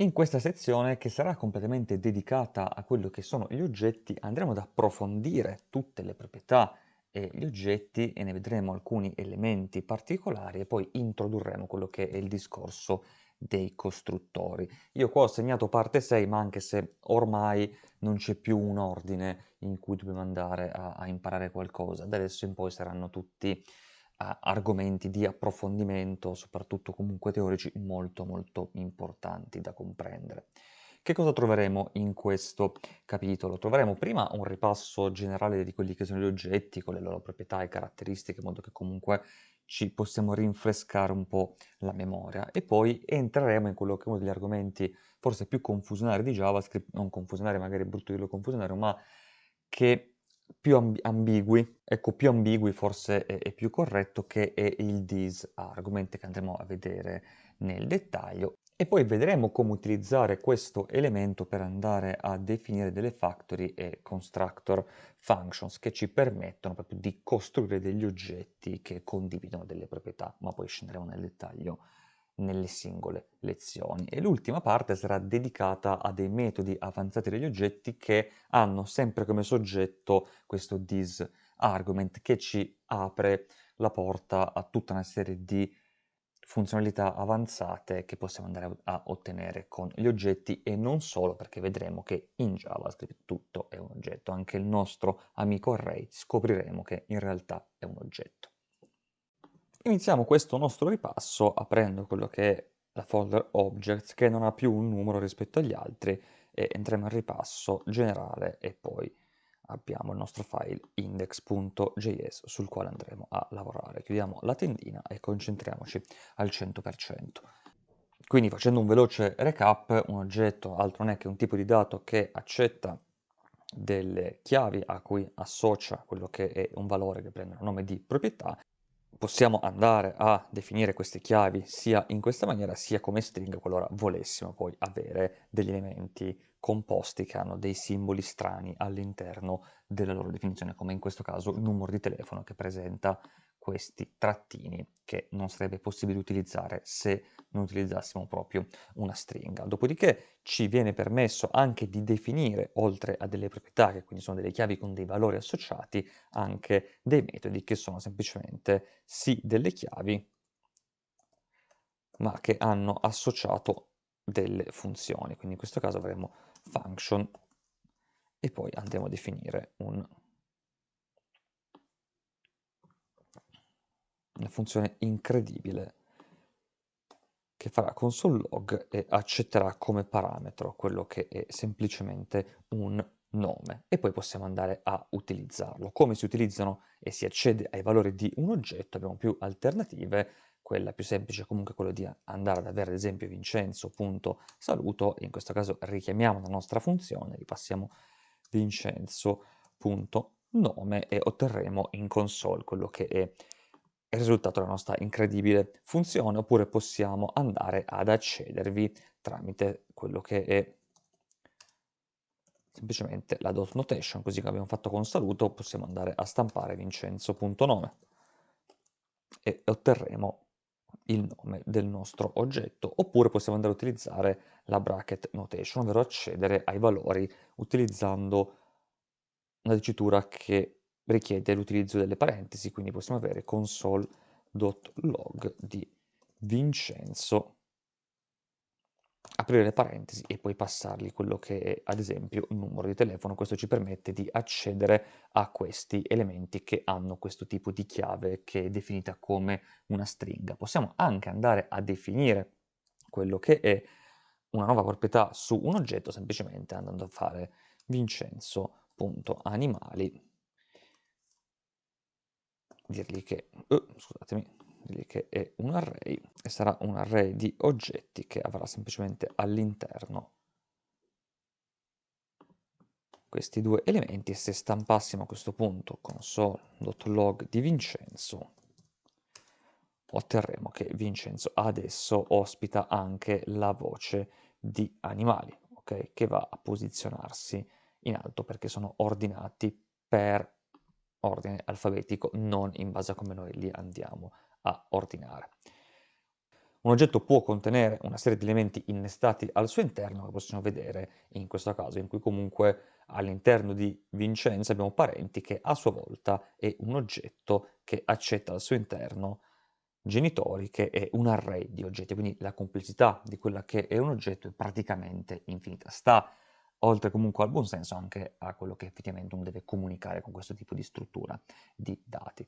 In questa sezione, che sarà completamente dedicata a quello che sono gli oggetti, andremo ad approfondire tutte le proprietà e gli oggetti e ne vedremo alcuni elementi particolari e poi introdurremo quello che è il discorso dei costruttori. Io qua ho segnato parte 6, ma anche se ormai non c'è più un ordine in cui dobbiamo andare a, a imparare qualcosa, da adesso in poi saranno tutti argomenti di approfondimento, soprattutto comunque teorici, molto molto importanti da comprendere. Che cosa troveremo in questo capitolo? Troveremo prima un ripasso generale di quelli che sono gli oggetti, con le loro proprietà e caratteristiche, in modo che comunque ci possiamo rinfrescare un po' la memoria e poi entreremo in quello che è uno degli argomenti forse più confusionari di JavaScript, non confusionari, magari brutto dirlo confusionario, ma che più amb ambigui, ecco più ambigui forse è, è più corretto che è il this argomento che andremo a vedere nel dettaglio. E poi vedremo come utilizzare questo elemento per andare a definire delle factory e constructor functions che ci permettono proprio di costruire degli oggetti che condividono delle proprietà, ma poi scenderemo nel dettaglio nelle singole lezioni. E l'ultima parte sarà dedicata a dei metodi avanzati degli oggetti che hanno sempre come soggetto questo this argument che ci apre la porta a tutta una serie di funzionalità avanzate che possiamo andare a ottenere con gli oggetti e non solo perché vedremo che in JavaScript tutto è un oggetto, anche il nostro amico array scopriremo che in realtà è un oggetto. Iniziamo questo nostro ripasso aprendo quello che è la folder objects che non ha più un numero rispetto agli altri e entriamo in ripasso generale e poi abbiamo il nostro file index.js sul quale andremo a lavorare. Chiudiamo la tendina e concentriamoci al 100%. Quindi facendo un veloce recap, un oggetto altro non è che un tipo di dato che accetta delle chiavi a cui associa quello che è un valore che prende il nome di proprietà possiamo andare a definire queste chiavi sia in questa maniera sia come string qualora volessimo poi avere degli elementi composti che hanno dei simboli strani all'interno della loro definizione, come in questo caso il numero di telefono che presenta questi trattini che non sarebbe possibile utilizzare se non utilizzassimo proprio una stringa. Dopodiché ci viene permesso anche di definire, oltre a delle proprietà, che quindi sono delle chiavi con dei valori associati, anche dei metodi che sono semplicemente sì delle chiavi, ma che hanno associato delle funzioni. Quindi in questo caso avremo function e poi andremo a definire un una funzione incredibile che farà console log e accetterà come parametro quello che è semplicemente un nome. E poi possiamo andare a utilizzarlo. Come si utilizzano e si accede ai valori di un oggetto abbiamo più alternative, quella più semplice è comunque quella di andare ad avere ad esempio vincenzo.saluto e in questo caso richiamiamo la nostra funzione, ripassiamo vincenzo.nome e otterremo in console quello che è il risultato della nostra incredibile funzione, oppure possiamo andare ad accedervi tramite quello che è semplicemente la dot notation, così come abbiamo fatto con saluto, possiamo andare a stampare vincenzo.nome e otterremo il nome del nostro oggetto, oppure possiamo andare a utilizzare la bracket notation, ovvero accedere ai valori utilizzando una dicitura che richiede l'utilizzo delle parentesi, quindi possiamo avere console.log di Vincenzo, aprire le parentesi e poi passargli quello che è ad esempio un numero di telefono. Questo ci permette di accedere a questi elementi che hanno questo tipo di chiave che è definita come una stringa. Possiamo anche andare a definire quello che è una nuova proprietà su un oggetto semplicemente andando a fare vincenzo.animali dirgli che, uh, scusatemi, dirgli che è un array e sarà un array di oggetti che avrà semplicemente all'interno questi due elementi e se stampassimo a questo punto console.log di Vincenzo otterremo che Vincenzo adesso ospita anche la voce di animali, ok? Che va a posizionarsi in alto perché sono ordinati per ordine alfabetico, non in base a come noi li andiamo a ordinare. Un oggetto può contenere una serie di elementi innestati al suo interno, che possiamo vedere in questo caso, in cui comunque all'interno di Vincenzo abbiamo parenti che a sua volta è un oggetto che accetta al suo interno genitori che è un array di oggetti, quindi la complessità di quella che è un oggetto è praticamente infinita. Sta oltre comunque al buon senso anche a quello che effettivamente uno deve comunicare con questo tipo di struttura di dati.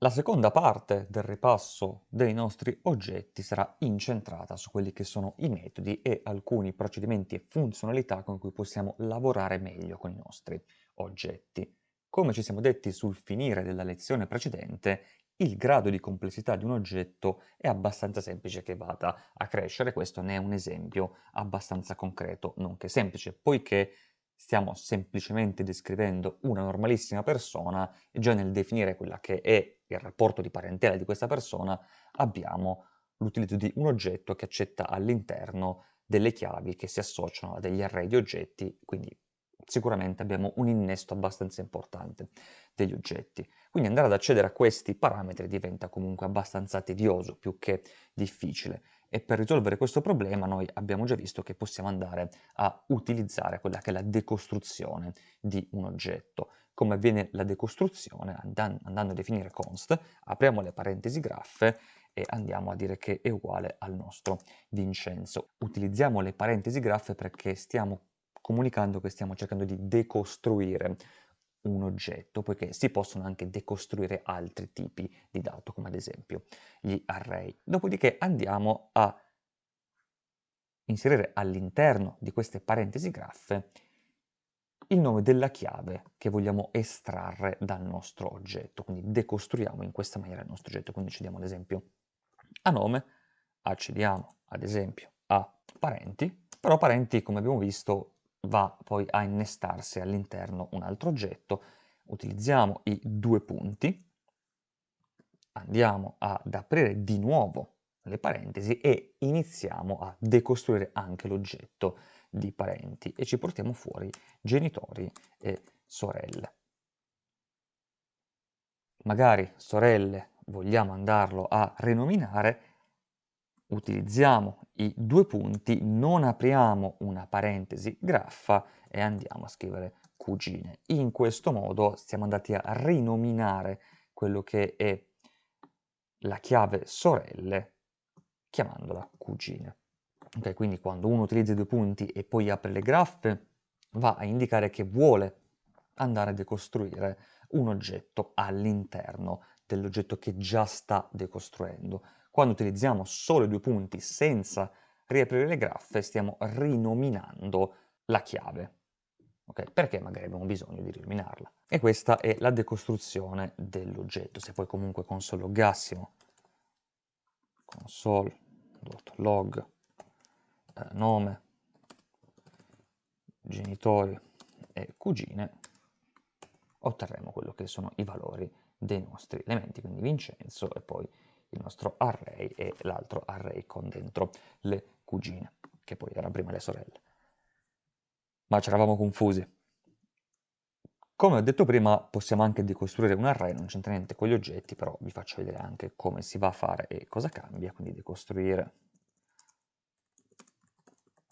La seconda parte del ripasso dei nostri oggetti sarà incentrata su quelli che sono i metodi e alcuni procedimenti e funzionalità con cui possiamo lavorare meglio con i nostri oggetti. Come ci siamo detti sul finire della lezione precedente, il grado di complessità di un oggetto è abbastanza semplice che vada a crescere, questo ne è un esempio abbastanza concreto, nonché semplice, poiché stiamo semplicemente descrivendo una normalissima persona e già nel definire quella che è il rapporto di parentela di questa persona abbiamo l'utilizzo di un oggetto che accetta all'interno delle chiavi che si associano a degli array di oggetti, quindi sicuramente abbiamo un innesto abbastanza importante degli oggetti. Quindi andare ad accedere a questi parametri diventa comunque abbastanza tedioso più che difficile e per risolvere questo problema noi abbiamo già visto che possiamo andare a utilizzare quella che è la decostruzione di un oggetto. Come avviene la decostruzione? andando a definire const, apriamo le parentesi graffe e andiamo a dire che è uguale al nostro Vincenzo. Utilizziamo le parentesi graffe perché stiamo comunicando che stiamo cercando di decostruire un oggetto, poiché si possono anche decostruire altri tipi di dato, come ad esempio gli array. Dopodiché andiamo a inserire all'interno di queste parentesi graffe il nome della chiave che vogliamo estrarre dal nostro oggetto, quindi decostruiamo in questa maniera il nostro oggetto, quindi accediamo ad esempio a nome, accediamo ad esempio a parenti, però parenti come abbiamo visto va poi a innestarsi all'interno un altro oggetto, utilizziamo i due punti, andiamo ad aprire di nuovo le parentesi e iniziamo a decostruire anche l'oggetto di parenti e ci portiamo fuori genitori e sorelle. Magari sorelle vogliamo andarlo a rinominare, utilizziamo i due punti, non apriamo una parentesi graffa e andiamo a scrivere cugine. In questo modo siamo andati a rinominare quello che è la chiave sorelle chiamandola cugine. Okay, quindi quando uno utilizza i due punti e poi apre le graffe va a indicare che vuole andare a decostruire un oggetto all'interno dell'oggetto che già sta decostruendo. Quando utilizziamo solo i due punti senza riaprire le graffe, stiamo rinominando la chiave. Okay? Perché magari abbiamo bisogno di rinominarla. E questa è la decostruzione dell'oggetto. Se poi comunque console-loggassimo console.log eh, nome, genitori e cugine, otterremo quello che sono i valori dei nostri elementi, quindi Vincenzo e poi il nostro array e l'altro array con dentro le cugine, che poi erano prima le sorelle. Ma ci eravamo confusi. Come ho detto prima, possiamo anche decostruire un array, non c'entra niente con gli oggetti, però vi faccio vedere anche come si va a fare e cosa cambia, quindi decostruire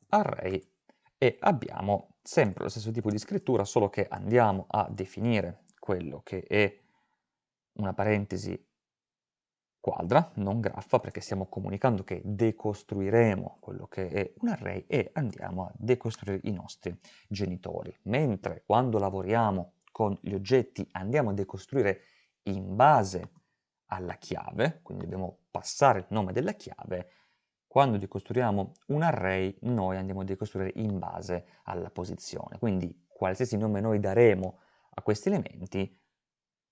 array e abbiamo sempre lo stesso tipo di scrittura, solo che andiamo a definire quello che è una parentesi quadra, non graffa, perché stiamo comunicando che decostruiremo quello che è un array e andiamo a decostruire i nostri genitori. Mentre quando lavoriamo con gli oggetti andiamo a decostruire in base alla chiave, quindi dobbiamo passare il nome della chiave, quando decostruiamo un array noi andiamo a decostruire in base alla posizione. Quindi qualsiasi nome noi daremo a questi elementi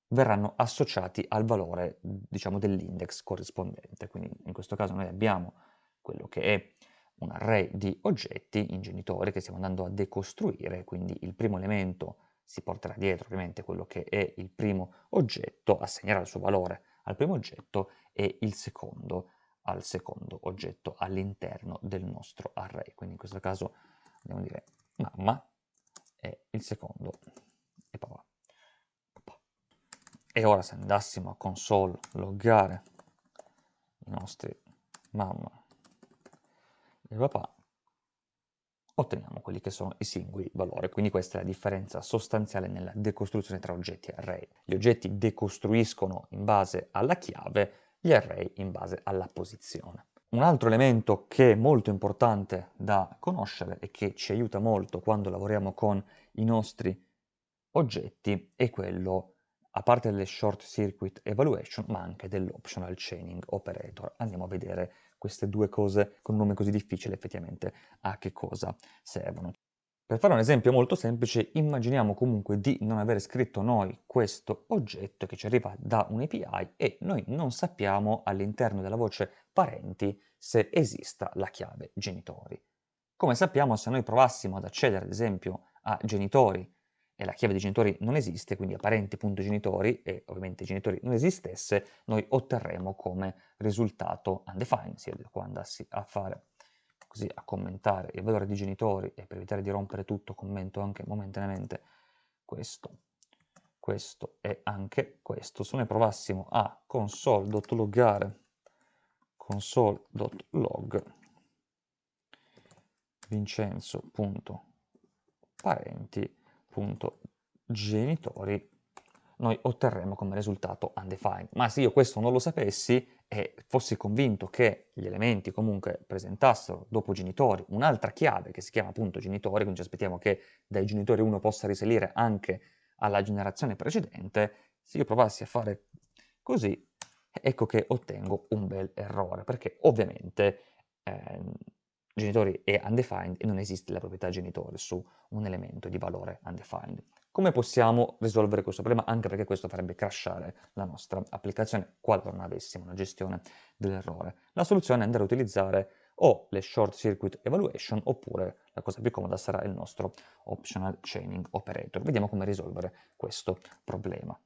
verranno associati al valore, diciamo, dell'index corrispondente. Quindi in questo caso noi abbiamo quello che è un array di oggetti in genitori che stiamo andando a decostruire, quindi il primo elemento si porterà dietro ovviamente quello che è il primo oggetto, assegnerà il suo valore al primo oggetto e il secondo al secondo oggetto all'interno del nostro array. Quindi in questo caso andiamo a dire mamma e il secondo è papà. E ora se andassimo a console loggare i nostri mamma e papà, otteniamo quelli che sono i singoli valori. Quindi questa è la differenza sostanziale nella decostruzione tra oggetti e array. Gli oggetti decostruiscono in base alla chiave, gli array in base alla posizione. Un altro elemento che è molto importante da conoscere e che ci aiuta molto quando lavoriamo con i nostri oggetti è quello a parte delle short circuit evaluation, ma anche dell'optional chaining operator. Andiamo a vedere queste due cose con un nome così difficile effettivamente a che cosa servono. Per fare un esempio molto semplice, immaginiamo comunque di non aver scritto noi questo oggetto che ci arriva da un API e noi non sappiamo all'interno della voce parenti se esista la chiave genitori. Come sappiamo se noi provassimo ad accedere ad esempio a genitori e la chiave di genitori non esiste, quindi a parenti.genitori e ovviamente i genitori non esistesse, noi otterremo come risultato undefined, sia qua andassi a fare così a commentare il valore di genitori e per evitare di rompere tutto commento anche momentaneamente questo, questo e anche questo. Se noi provassimo a console.loggare console.log vincenzo.parenti genitori, noi otterremo come risultato undefined. Ma se io questo non lo sapessi e fossi convinto che gli elementi comunque presentassero dopo genitori un'altra chiave che si chiama appunto genitori, quindi ci aspettiamo che dai genitori uno possa risalire anche alla generazione precedente, se io provassi a fare così, ecco che ottengo un bel errore, perché ovviamente eh, genitori è undefined e non esiste la proprietà genitore su un elemento di valore undefined. Come possiamo risolvere questo problema? Anche perché questo farebbe crashare la nostra applicazione qualora non avessimo una gestione dell'errore. La soluzione è andare a utilizzare o le short circuit evaluation oppure la cosa più comoda sarà il nostro optional chaining operator. Vediamo come risolvere questo problema.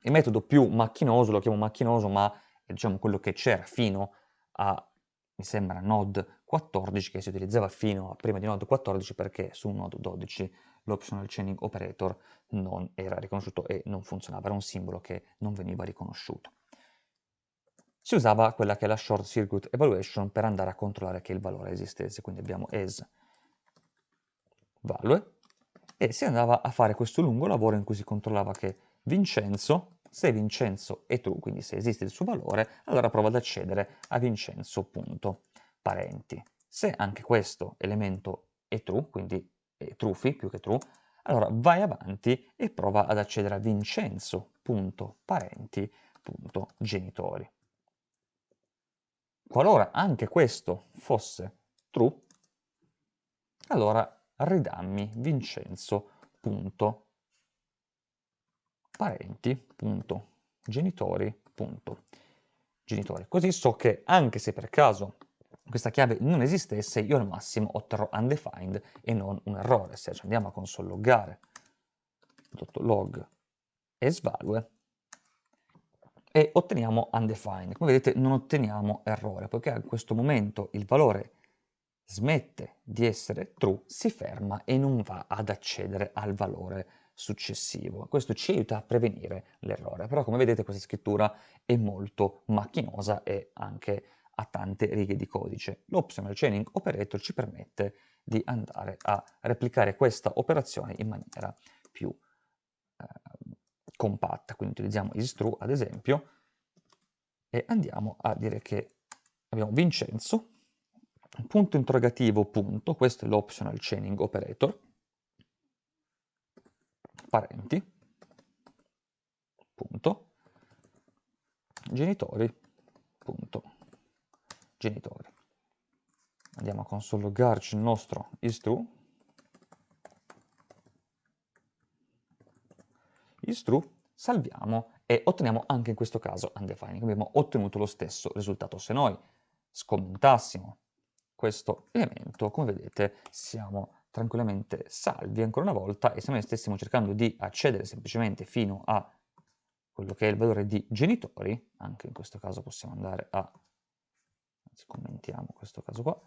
Il metodo più macchinoso, lo chiamo macchinoso, ma è diciamo quello che c'era fino a mi sembra Node 14 che si utilizzava fino a prima di Node 14 perché su Node 12 l'optional chaining operator non era riconosciuto e non funzionava, era un simbolo che non veniva riconosciuto. Si usava quella che è la short circuit evaluation per andare a controllare che il valore esistesse, quindi abbiamo as value e si andava a fare questo lungo lavoro in cui si controllava che Vincenzo se Vincenzo è true, quindi se esiste il suo valore, allora provo ad accedere a Vincenzo.parenti. Se anche questo elemento è true, quindi è trufi più che true, allora vai avanti e prova ad accedere a Vincenzo.parenti.genitori. Qualora anche questo fosse true, allora ridammi Vincenzo.parenti parenti, punto, genitori, punto, genitori. Così so che anche se per caso questa chiave non esistesse, io al massimo otterrò undefined e non un errore. Se ci andiamo a console loggare log asValue e otteniamo undefined. Come vedete non otteniamo errore, poiché a questo momento il valore smette di essere true, si ferma e non va ad accedere al valore successivo. Questo ci aiuta a prevenire l'errore, però come vedete questa scrittura è molto macchinosa e anche ha tante righe di codice. L'optional chaining operator ci permette di andare a replicare questa operazione in maniera più eh, compatta, quindi utilizziamo istrue ad esempio e andiamo a dire che abbiamo Vincenzo, punto interrogativo punto, questo è l'optional chaining operator, parenti, punto, genitori, punto, genitori. Andiamo a consologarci il nostro istrue, istrue, salviamo e otteniamo anche in questo caso undefined. Abbiamo ottenuto lo stesso risultato. Se noi scommentassimo questo elemento, come vedete, siamo tranquillamente salvi ancora una volta e se noi stessimo cercando di accedere semplicemente fino a quello che è il valore di genitori, anche in questo caso possiamo andare a, commentiamo questo caso qua,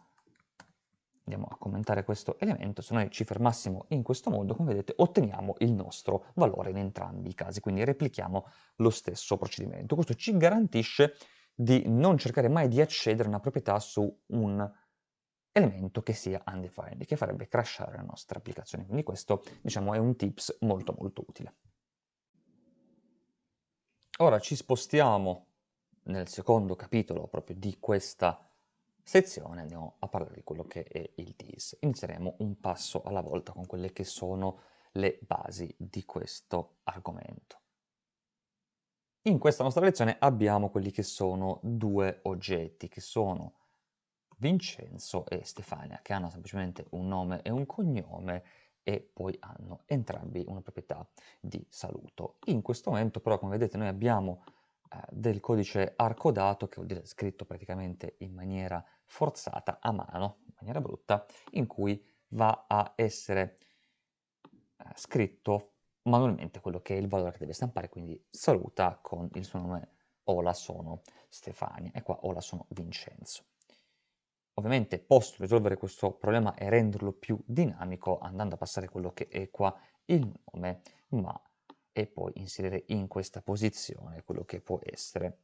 andiamo a commentare questo elemento, se noi ci fermassimo in questo modo, come vedete, otteniamo il nostro valore in entrambi i casi, quindi replichiamo lo stesso procedimento. Questo ci garantisce di non cercare mai di accedere a una proprietà su un elemento che sia undefined, che farebbe crashare la nostra applicazione. Quindi questo, diciamo, è un tips molto molto utile. Ora ci spostiamo nel secondo capitolo proprio di questa sezione, andiamo a parlare di quello che è il DIS. Inizieremo un passo alla volta con quelle che sono le basi di questo argomento. In questa nostra lezione abbiamo quelli che sono due oggetti, che sono Vincenzo e Stefania, che hanno semplicemente un nome e un cognome e poi hanno entrambi una proprietà di saluto. In questo momento però, come vedete, noi abbiamo del codice arcodato, che vuol dire scritto praticamente in maniera forzata a mano, in maniera brutta, in cui va a essere eh, scritto manualmente quello che è il valore che deve stampare, quindi saluta con il suo nome Ola sono Stefania e qua Ola sono Vincenzo. Ovviamente posso risolvere questo problema e renderlo più dinamico andando a passare quello che è qua il nome, ma e poi inserire in questa posizione quello che può essere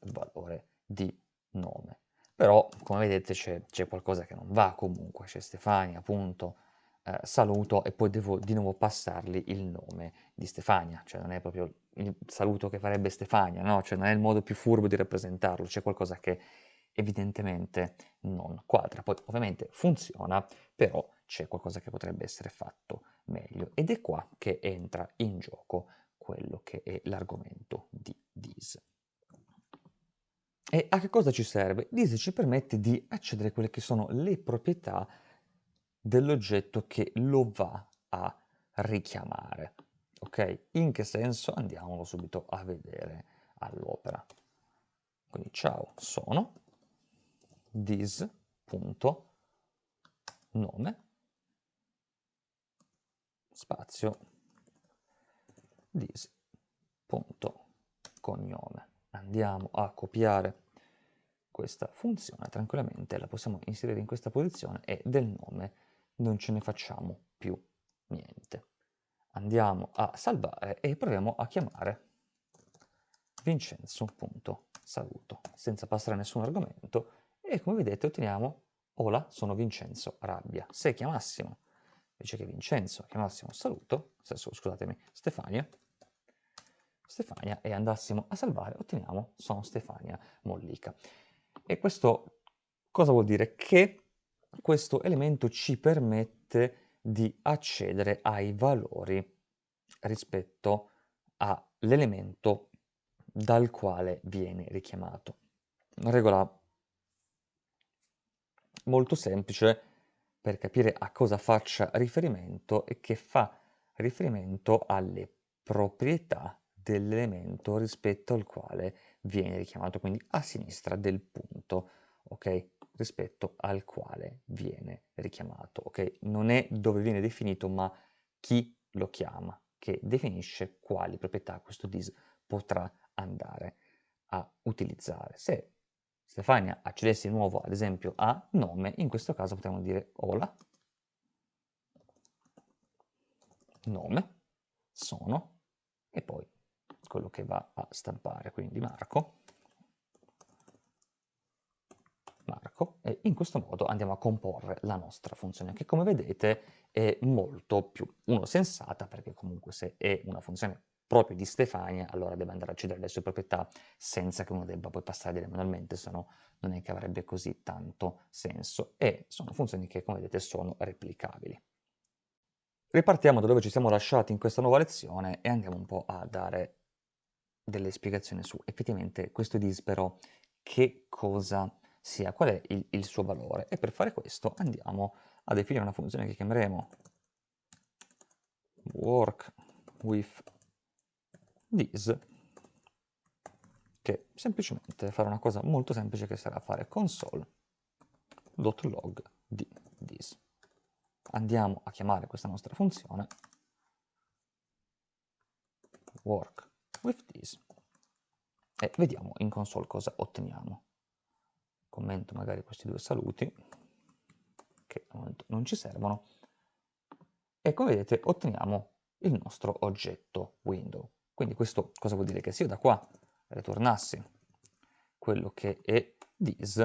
il valore di nome. Però, come vedete, c'è qualcosa che non va comunque, c'è Stefania, appunto, eh, saluto e poi devo di nuovo passargli il nome di Stefania, cioè non è proprio il saluto che farebbe Stefania, no? Cioè non è il modo più furbo di rappresentarlo, c'è qualcosa che evidentemente non quadra. Poi ovviamente funziona, però c'è qualcosa che potrebbe essere fatto meglio ed è qua che entra in gioco quello che è l'argomento di DIS. E a che cosa ci serve? DIS ci permette di accedere a quelle che sono le proprietà dell'oggetto che lo va a richiamare. Ok? In che senso? Andiamolo subito a vedere all'opera. Quindi ciao, sono dis.nome spazio dis.cognome. Andiamo a copiare questa funzione tranquillamente, la possiamo inserire in questa posizione e del nome non ce ne facciamo più niente. Andiamo a salvare e proviamo a chiamare vincenzo.saluto senza passare nessun argomento e come vedete otteniamo Ola, sono Vincenzo Rabbia. Se chiamassimo, invece che Vincenzo, chiamassimo saluto, scusatemi, Stefania, Stefania e andassimo a salvare, otteniamo sono Stefania Mollica. E questo cosa vuol dire? Che questo elemento ci permette di accedere ai valori rispetto all'elemento dal quale viene richiamato. Una regola molto semplice per capire a cosa faccia riferimento e che fa riferimento alle proprietà dell'elemento rispetto al quale viene richiamato, quindi a sinistra del punto, ok? Rispetto al quale viene richiamato, ok? Non è dove viene definito, ma chi lo chiama, che definisce quali proprietà questo dis potrà andare a utilizzare. Se Stefania accedesse di nuovo ad esempio a nome, in questo caso potremmo dire hola, nome, sono, e poi quello che va a stampare, quindi Marco, Marco, e in questo modo andiamo a comporre la nostra funzione, che come vedete è molto più, uno, sensata, perché comunque se è una funzione proprio di Stefania, allora deve andare a accedere alle sue proprietà senza che uno debba poi passare manualmente, se no non è che avrebbe così tanto senso. E sono funzioni che, come vedete, sono replicabili. Ripartiamo da dove ci siamo lasciati in questa nuova lezione e andiamo un po' a dare delle spiegazioni su effettivamente questo dispero che cosa sia, qual è il, il suo valore. E per fare questo andiamo a definire una funzione che chiameremo work with this che semplicemente farà una cosa molto semplice che sarà fare console.log di this. Andiamo a chiamare questa nostra funzione work with this e vediamo in console cosa otteniamo. Commento magari questi due saluti che al momento non ci servono e come vedete otteniamo il nostro oggetto window. Quindi questo cosa vuol dire? Che se io da qua ritornassi quello che è this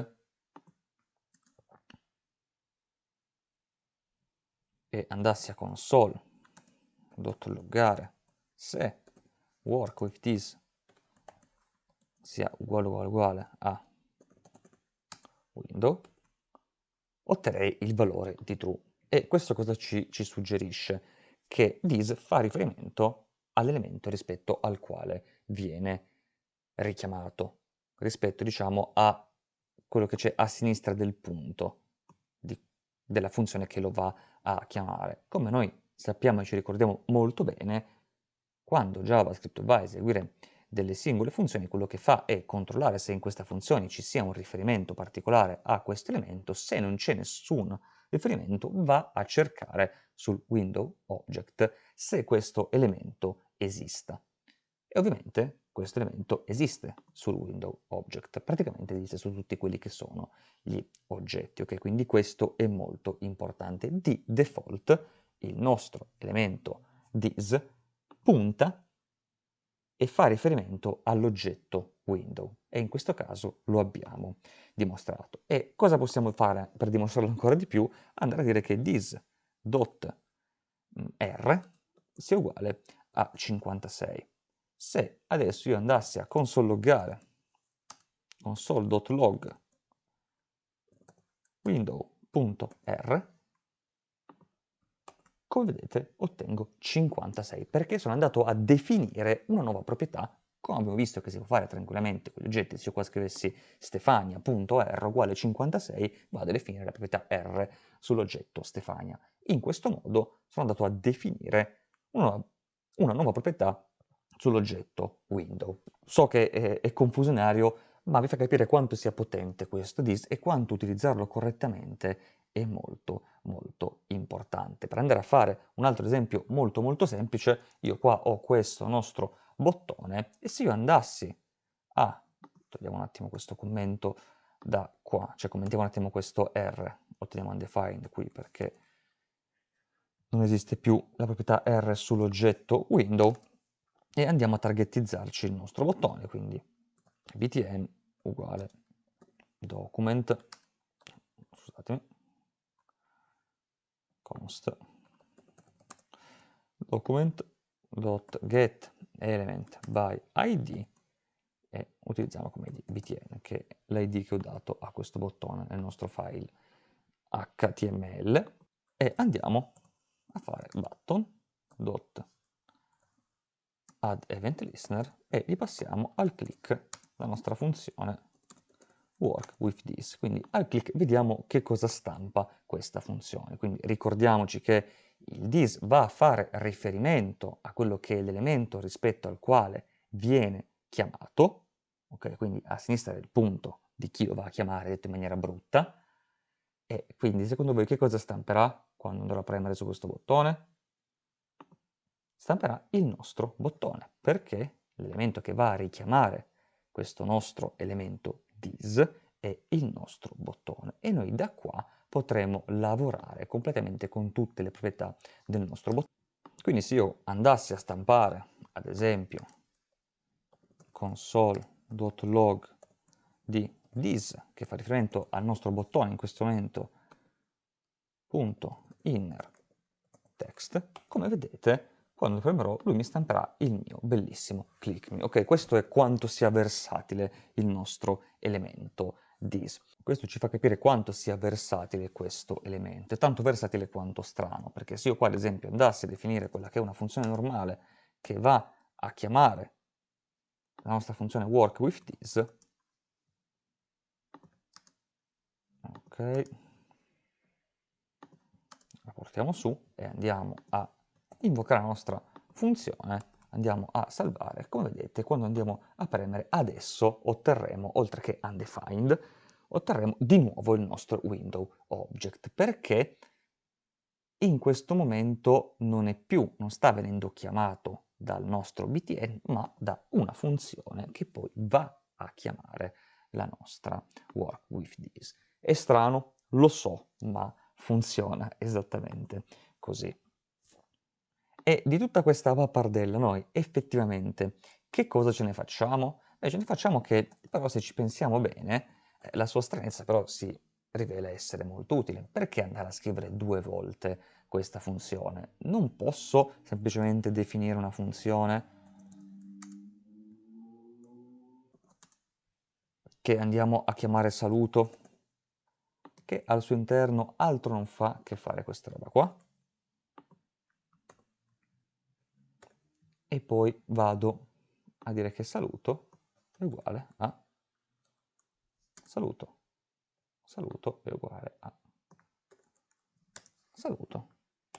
e andassi a console.loggare se work with this sia uguale uguale uguale a window, otterrei il valore di true. E questo cosa ci, ci suggerisce? Che this fa riferimento all'elemento rispetto al quale viene richiamato, rispetto diciamo a quello che c'è a sinistra del punto di, della funzione che lo va a chiamare. Come noi sappiamo e ci ricordiamo molto bene, quando JavaScript va a eseguire delle singole funzioni, quello che fa è controllare se in questa funzione ci sia un riferimento particolare a questo elemento, se non c'è nessun riferimento va a cercare sul window object se questo elemento esista. E ovviamente questo elemento esiste sul window object, praticamente esiste su tutti quelli che sono gli oggetti, ok? Quindi questo è molto importante. Di default il nostro elemento this punta e fa riferimento all'oggetto window e in questo caso lo abbiamo dimostrato. E cosa possiamo fare per dimostrarlo ancora di più? Andare a dire che this.r sia uguale a 56. Se adesso io andassi a console loggare console.log window.r come vedete ottengo 56 perché sono andato a definire una nuova proprietà come abbiamo visto che si può fare tranquillamente con gli oggetti, se io qua scrivessi stefania.r uguale 56, vado a definire la proprietà r sull'oggetto Stefania. In questo modo sono andato a definire una, una nuova proprietà sull'oggetto window. So che è, è confusionario, ma vi fa capire quanto sia potente questo dis e quanto utilizzarlo correttamente è molto molto importante. Per andare a fare un altro esempio molto molto semplice, io qua ho questo nostro bottone e se io andassi a, togliamo un attimo questo commento da qua, cioè commentiamo un attimo questo R, otteniamo undefined qui perché non esiste più la proprietà R sull'oggetto window e andiamo a targetizzarci il nostro bottone, quindi btn uguale document, scusatemi, const. Document.get element by id e utilizziamo come id btn che è l'id che ho dato a questo bottone nel nostro file html e andiamo fare button.add event listener e gli passiamo al click la nostra funzione work with this. Quindi al click vediamo che cosa stampa questa funzione. Quindi ricordiamoci che il this va a fare riferimento a quello che è l'elemento rispetto al quale viene chiamato, ok? Quindi a sinistra del punto di chi lo va a chiamare, detto in maniera brutta, e quindi secondo voi che cosa stamperà quando andrò a premere su questo bottone? Stamperà il nostro bottone, perché l'elemento che va a richiamare questo nostro elemento this è il nostro bottone e noi da qua potremo lavorare completamente con tutte le proprietà del nostro bottone. Quindi se io andassi a stampare, ad esempio, console.log di this, che fa riferimento al nostro bottone in questo momento, punto inner text, come vedete quando premerò lui mi stamperà il mio bellissimo click me. Ok, questo è quanto sia versatile il nostro elemento this. Questo ci fa capire quanto sia versatile questo elemento, tanto versatile quanto strano, perché se io qua ad esempio andassi a definire quella che è una funzione normale che va a chiamare la nostra funzione work with this, ok, portiamo su e andiamo a invocare la nostra funzione, andiamo a salvare, come vedete quando andiamo a premere adesso otterremo, oltre che undefined, otterremo di nuovo il nostro window object, perché? In questo momento non è più, non sta venendo chiamato dal nostro btn, ma da una funzione che poi va a chiamare la nostra work with this. È strano, lo so, ma funziona esattamente così. E di tutta questa pappardella noi effettivamente che cosa ce ne facciamo? Invece facciamo che, però se ci pensiamo bene, eh, la sua stranezza però si rivela essere molto utile. Perché andare a scrivere due volte questa funzione? Non posso semplicemente definire una funzione che andiamo a chiamare saluto, che al suo interno altro non fa che fare questa roba qua. E poi vado a dire che saluto è uguale a saluto. Saluto è uguale a saluto.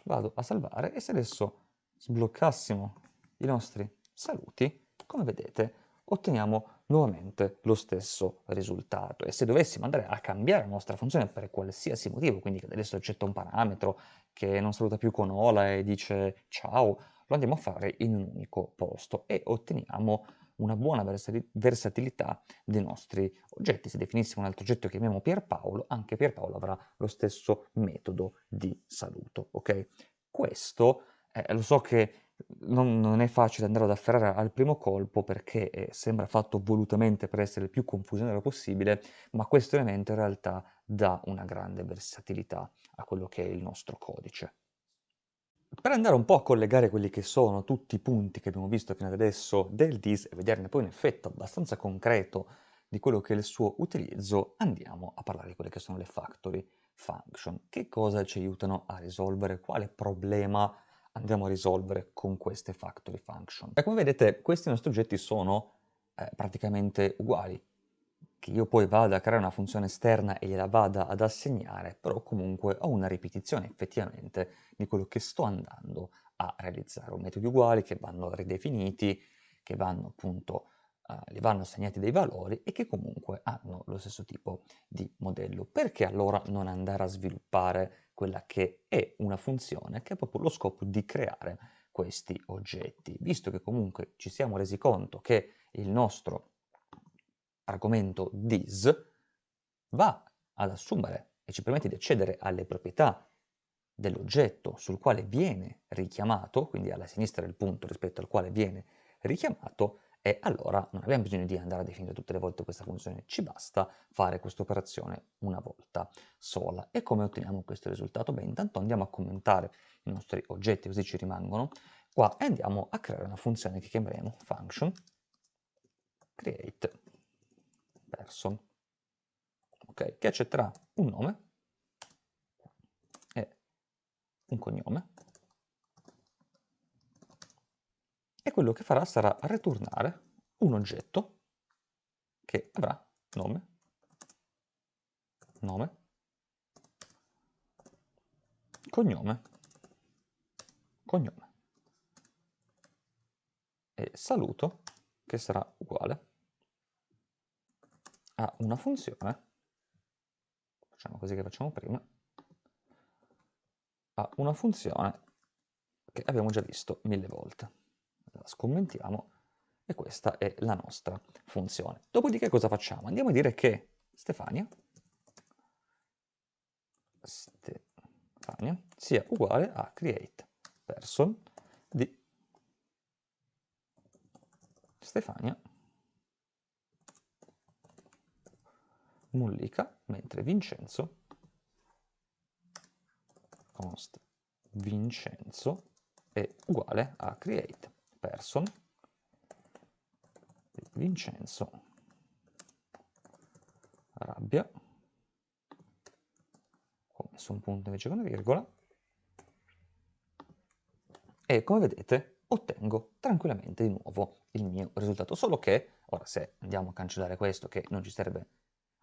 Vado a salvare e se adesso sbloccassimo i nostri saluti, come vedete, otteniamo nuovamente lo stesso risultato. E se dovessimo andare a cambiare la nostra funzione per qualsiasi motivo, quindi che adesso accetta un parametro che non saluta più con hola e dice ciao, lo andiamo a fare in un unico posto e otteniamo una buona versatilità dei nostri oggetti. Se definissimo un altro oggetto che chiamiamo Pierpaolo, anche Pierpaolo avrà lo stesso metodo di saluto. Ok? Questo, eh, lo so che non, non, è facile andare ad afferrare al primo colpo perché eh, sembra fatto volutamente per essere il più confusionario possibile, ma questo elemento in realtà dà una grande versatilità a quello che è il nostro codice. Per andare un po' a collegare quelli che sono tutti i punti che abbiamo visto fino ad adesso del DIS e vederne poi un effetto abbastanza concreto di quello che è il suo utilizzo, andiamo a parlare di quelle che sono le factory function. Che cosa ci aiutano a risolvere? Quale problema andiamo a risolvere con queste factory function. E come vedete questi nostri oggetti sono eh, praticamente uguali, che io poi vada a creare una funzione esterna e gliela vada ad assegnare, però comunque ho una ripetizione effettivamente di quello che sto andando a realizzare. Ho metodi uguali che vanno ridefiniti, che vanno appunto, uh, gli vanno assegnati dei valori e che comunque hanno lo stesso tipo di modello. Perché allora non andare a sviluppare quella che è una funzione che ha proprio lo scopo di creare questi oggetti, visto che comunque ci siamo resi conto che il nostro argomento dis va ad assumere e ci permette di accedere alle proprietà dell'oggetto sul quale viene richiamato, quindi alla sinistra del punto rispetto al quale viene richiamato, e allora non abbiamo bisogno di andare a definire tutte le volte questa funzione, ci basta fare questa operazione una volta sola. E come otteniamo questo risultato? Beh, intanto andiamo a commentare i nostri oggetti, così ci rimangono qua, e andiamo a creare una funzione che chiameremo function create person, okay, che accetterà un nome e un cognome e quello che farà sarà ritornare un oggetto che avrà nome, nome, cognome, cognome. E saluto che sarà uguale a una funzione, facciamo così che facciamo prima, a una funzione che abbiamo già visto mille volte scommentiamo e questa è la nostra funzione. Dopodiché cosa facciamo? Andiamo a dire che Stefania, Stefania sia uguale a create person di Stefania Mollica, mentre Vincenzo const Vincenzo è uguale a create person Vincenzo. Rabbia. Ho messo un punto invece con una virgola. E come vedete ottengo tranquillamente di nuovo il mio risultato. Solo che ora se andiamo a cancellare questo che non ci serve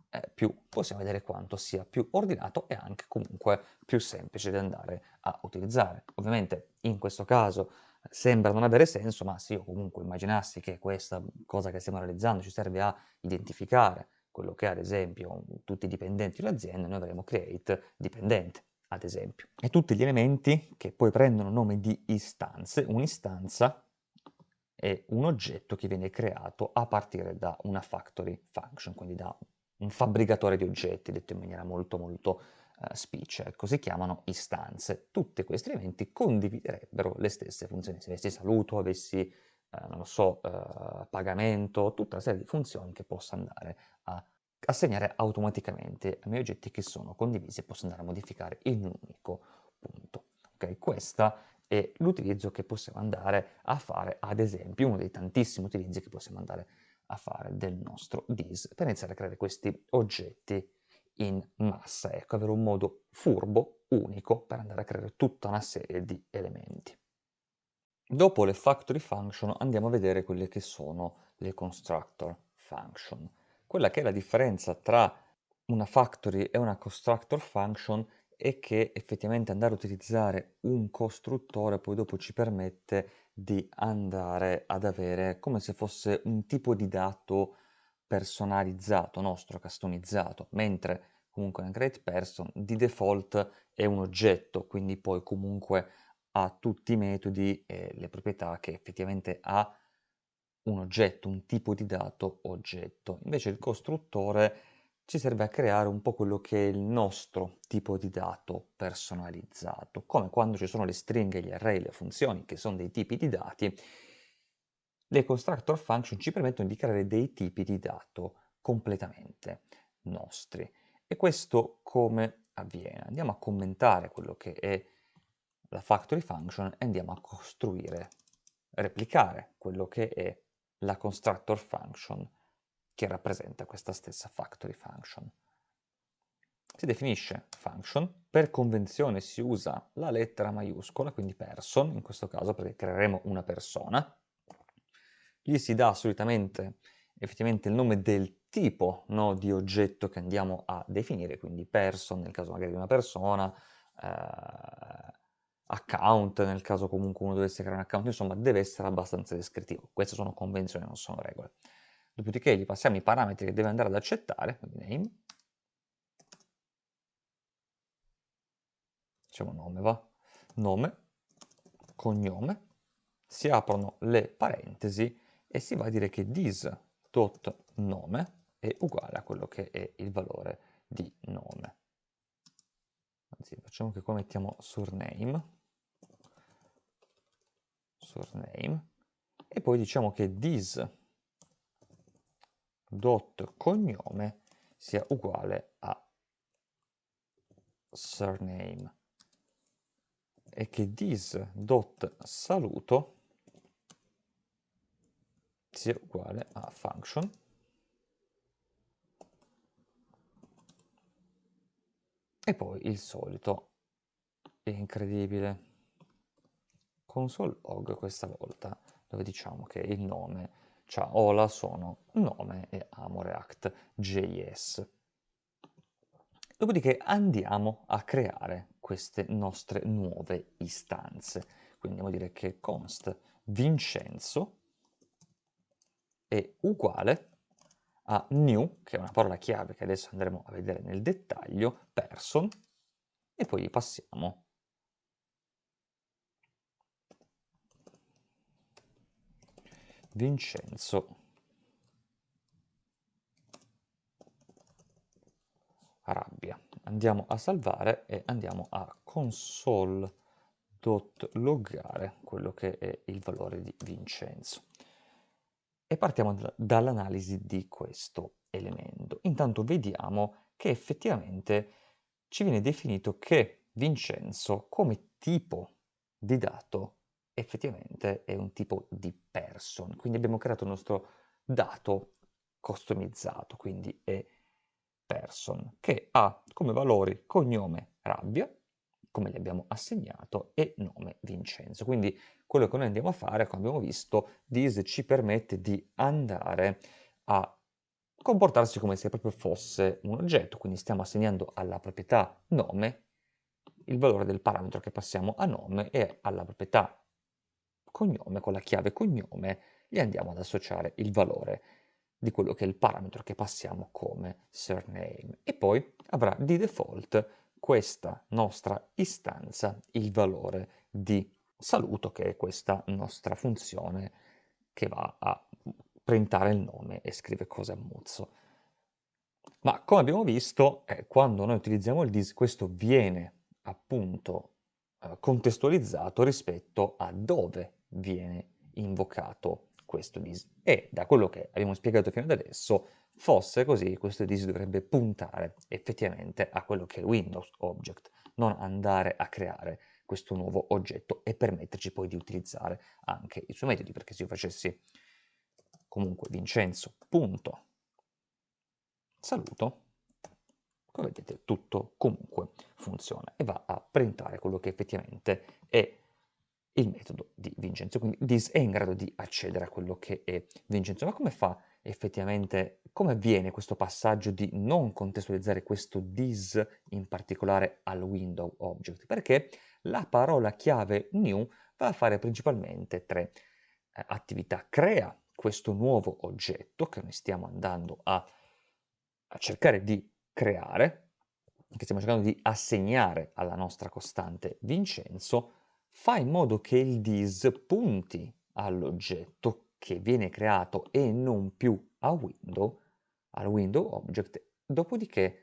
eh, più possiamo vedere quanto sia più ordinato e anche comunque più semplice da andare a utilizzare. Ovviamente in questo caso sembra non avere senso, ma se io comunque immaginassi che questa cosa che stiamo realizzando ci serve a identificare quello che è ad esempio tutti i dipendenti dell'azienda, noi avremo create dipendente, ad esempio. E tutti gli elementi che poi prendono nome di istanze, un'istanza è un oggetto che viene creato a partire da una factory function, quindi da un fabbricatore di oggetti, detto in maniera molto molto speech, ecco, si chiamano istanze. Tutti questi elementi condividerebbero le stesse funzioni. Se avessi saluto, avessi eh, non lo so, eh, pagamento, tutta una serie di funzioni che posso andare a assegnare automaticamente ai miei oggetti che sono condivisi e posso andare a modificare in un unico punto. Ok, questa è l'utilizzo che possiamo andare a fare, ad esempio, uno dei tantissimi utilizzi che possiamo andare a fare del nostro dis per iniziare a creare questi oggetti in massa, ecco, avere un modo furbo, unico, per andare a creare tutta una serie di elementi. Dopo le factory function andiamo a vedere quelle che sono le constructor function. Quella che è la differenza tra una factory e una constructor function è che effettivamente andare a utilizzare un costruttore poi dopo ci permette di andare ad avere come se fosse un tipo di dato personalizzato, nostro, customizzato, mentre comunque una create person di default è un oggetto, quindi poi comunque ha tutti i metodi e le proprietà che effettivamente ha un oggetto, un tipo di dato oggetto. Invece il costruttore ci serve a creare un po' quello che è il nostro tipo di dato personalizzato, come quando ci sono le stringhe, gli array, le funzioni, che sono dei tipi di dati, le constructor function ci permettono di creare dei tipi di dato completamente nostri. E questo come avviene? Andiamo a commentare quello che è la factory function e andiamo a costruire, replicare quello che è la constructor function che rappresenta questa stessa factory function. Si definisce function, per convenzione si usa la lettera maiuscola, quindi person, in questo caso perché creeremo una persona, gli si dà solitamente effettivamente il nome del tipo no, di oggetto che andiamo a definire, quindi person nel caso magari di una persona, eh, account, nel caso comunque uno dovesse creare un account, insomma deve essere abbastanza descrittivo. Queste sono convenzioni, non sono regole. Dopodiché gli passiamo i parametri che deve andare ad accettare, quindi name, diciamo nome va, nome, cognome, si aprono le parentesi e si va a dire che this.nome è uguale a quello che è il valore di nome. Anzi, facciamo che qua mettiamo surname, surname. E poi diciamo che this dot cognome sia uguale a surname. E che this sia uguale a function e poi il solito è incredibile console log questa volta, dove diciamo che il nome, cioè Ola sono nome e amo React.js. Dopodiché andiamo a creare queste nostre nuove istanze. Quindi andiamo a dire che const Vincenzo è uguale a new, che è una parola chiave che adesso andremo a vedere nel dettaglio, person, e poi gli passiamo Vincenzo Rabbia. Andiamo a salvare e andiamo a console.loggare quello che è il valore di Vincenzo. E partiamo dall'analisi di questo elemento. Intanto vediamo che effettivamente ci viene definito che Vincenzo come tipo di dato effettivamente è un tipo di person. Quindi abbiamo creato il nostro dato customizzato, quindi è person, che ha come valori cognome Rabbia, come gli abbiamo assegnato, e nome Vincenzo. Quindi quello che noi andiamo a fare, come abbiamo visto, this ci permette di andare a comportarsi come se proprio fosse un oggetto, quindi stiamo assegnando alla proprietà nome il valore del parametro che passiamo a nome e alla proprietà cognome, con la chiave cognome, gli andiamo ad associare il valore di quello che è il parametro che passiamo come surname. E poi avrà di default questa nostra istanza il valore di saluto, che è questa nostra funzione che va a printare il nome e scrive cose a muzzo. Ma come abbiamo visto, eh, quando noi utilizziamo il dis, questo viene appunto eh, contestualizzato rispetto a dove viene invocato questo dis. E da quello che abbiamo spiegato fino ad adesso, fosse così, questo dis dovrebbe puntare effettivamente a quello che è Windows Object, non andare a creare questo nuovo oggetto e permetterci poi di utilizzare anche i suoi metodi, perché se io facessi comunque Vincenzo punto saluto, come vedete tutto comunque funziona e va a printare quello che effettivamente è il metodo di Vincenzo, quindi this è in grado di accedere a quello che è Vincenzo. Ma come fa effettivamente, come avviene questo passaggio di non contestualizzare questo this in particolare al window object? Perché la parola chiave new va a fare principalmente tre eh, attività. Crea questo nuovo oggetto che noi stiamo andando a, a cercare di creare, che stiamo cercando di assegnare alla nostra costante Vincenzo, fa in modo che il dis punti all'oggetto che viene creato e non più a window, al window object, dopodiché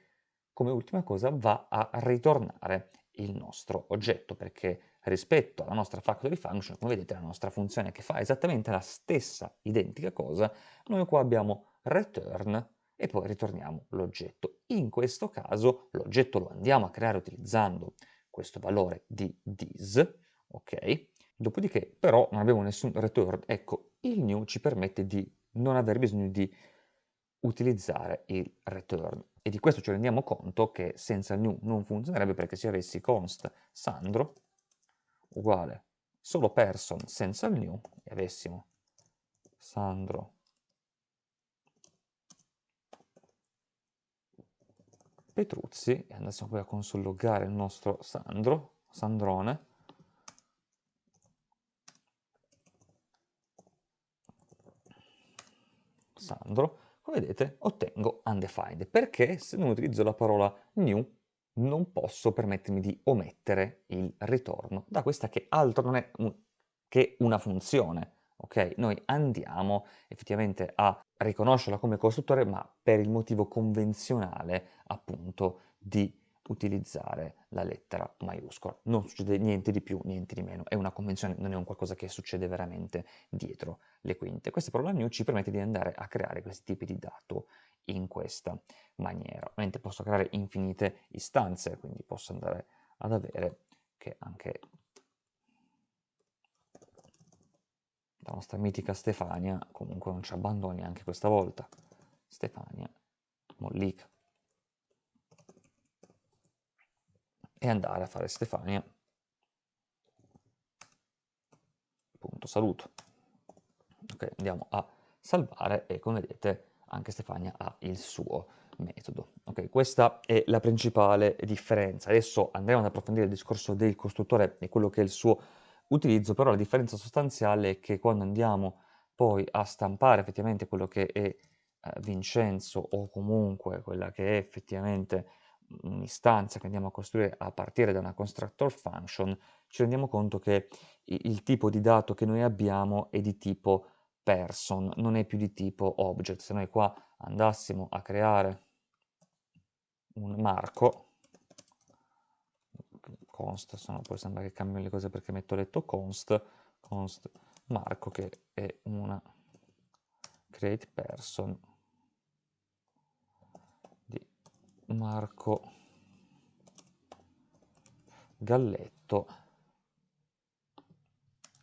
come ultima cosa va a ritornare il nostro oggetto perché rispetto alla nostra factory function, come vedete la nostra funzione che fa esattamente la stessa identica cosa, noi qua abbiamo return e poi ritorniamo l'oggetto. In questo caso l'oggetto lo andiamo a creare utilizzando questo valore di this, ok? Dopodiché però non abbiamo nessun return, ecco, il new ci permette di non aver bisogno di utilizzare il return. E di questo ci rendiamo conto che senza new non funzionerebbe perché se avessi const Sandro uguale solo person senza il new e avessimo Sandro Petruzzi e andassimo poi a consologare il nostro Sandro, Sandrone, Sandro, come vedete ottengo undefined, perché se non utilizzo la parola new non posso permettermi di omettere il ritorno da questa che altro non è che una funzione. Ok, noi andiamo effettivamente a riconoscerla come costruttore, ma per il motivo convenzionale appunto di utilizzare la lettera maiuscola. Non succede niente di più, niente di meno, è una convenzione, non è un qualcosa che succede veramente dietro le quinte. Questa parola new ci permette di andare a creare questi tipi di dato in questa maniera. Ovviamente posso creare infinite istanze, quindi posso andare ad avere che anche la nostra mitica Stefania comunque non ci abbandoni anche questa volta. Stefania Mollica. E andare a fare Stefania. Punto saluto. Ok, andiamo a salvare e come vedete anche Stefania ha il suo metodo. Ok, questa è la principale differenza. Adesso andremo ad approfondire il discorso del costruttore e quello che è il suo utilizzo, però la differenza sostanziale è che quando andiamo poi a stampare effettivamente quello che è eh, Vincenzo o comunque quella che è effettivamente un'istanza che andiamo a costruire a partire da una constructor function, ci rendiamo conto che il tipo di dato che noi abbiamo è di tipo person, non è più di tipo object. Se noi qua andassimo a creare un marco, const, se no poi sembra che cambino le cose perché metto letto const, const marco che è una create person di Marco Galletto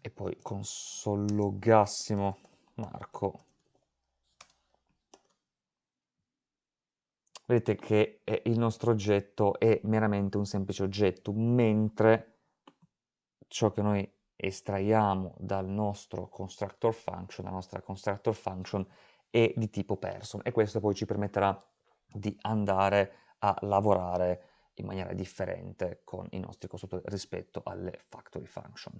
e poi consologassimo Marco. Vedete che il nostro oggetto è meramente un semplice oggetto, mentre ciò che noi estraiamo dal nostro constructor function, la nostra constructor function, è di tipo person e questo poi ci permetterà di andare a lavorare in maniera differente con i nostri costruttori rispetto alle factory function.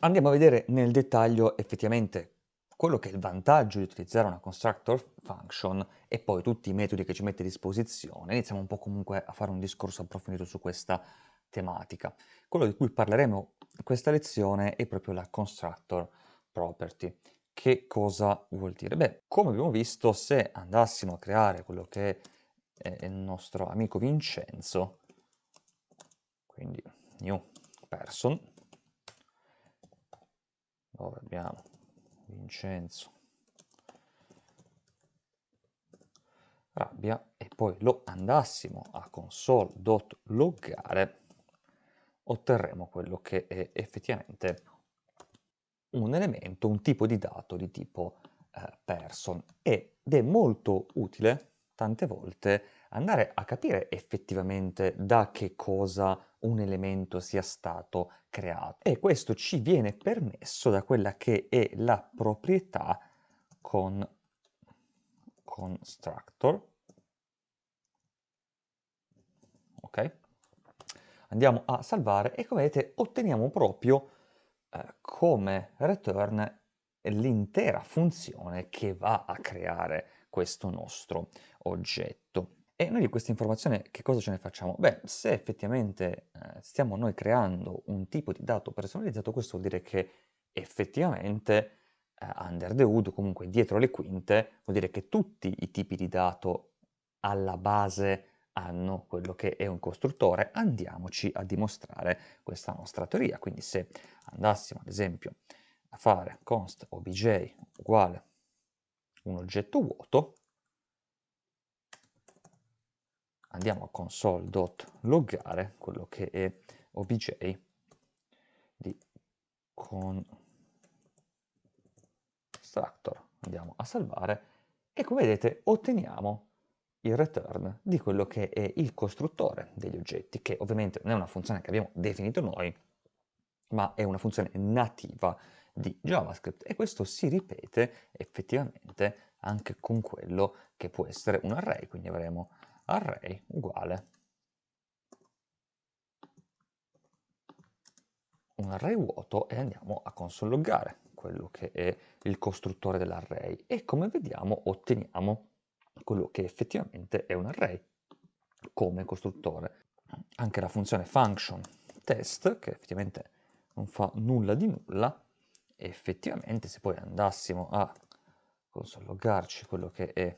Andiamo a vedere nel dettaglio effettivamente quello che è il vantaggio di utilizzare una constructor function e poi tutti i metodi che ci mette a disposizione. Iniziamo un po' comunque a fare un discorso approfondito su questa tematica. Quello di cui parleremo in questa lezione è proprio la constructor property. Che cosa vuol dire? Beh, come abbiamo visto, se andassimo a creare quello che è il nostro amico Vincenzo, quindi new person, dove abbiamo Vincenzo? Rabbia. E poi lo andassimo a console.loggare otterremo quello che è effettivamente un elemento, un tipo di dato di tipo eh, person. Ed è molto utile tante volte andare a capire effettivamente da che cosa un elemento sia stato creato. E questo ci viene permesso da quella che è la proprietà con constructor ok? Andiamo a salvare e come vedete otteniamo proprio eh, come return l'intera funzione che va a creare questo nostro oggetto. E noi di questa informazione che cosa ce ne facciamo? Beh, se effettivamente eh, stiamo noi creando un tipo di dato personalizzato, questo vuol dire che effettivamente eh, under the hood, comunque dietro le quinte, vuol dire che tutti i tipi di dato alla base hanno quello che è un costruttore, andiamoci a dimostrare questa nostra teoria. Quindi se andassimo ad esempio a fare const obj uguale un oggetto vuoto, andiamo a console.loggare quello che è obj di constructor, andiamo a salvare e come vedete otteniamo il return di quello che è il costruttore degli oggetti, che ovviamente non è una funzione che abbiamo definito noi, ma è una funzione nativa di JavaScript e questo si ripete effettivamente anche con quello che può essere un array, quindi avremo array uguale un array vuoto e andiamo a console quello che è il costruttore dell'array e come vediamo otteniamo quello che effettivamente è un array come costruttore. Anche la funzione function test, che effettivamente non fa nulla di nulla, effettivamente se poi andassimo a console.loggarci quello che è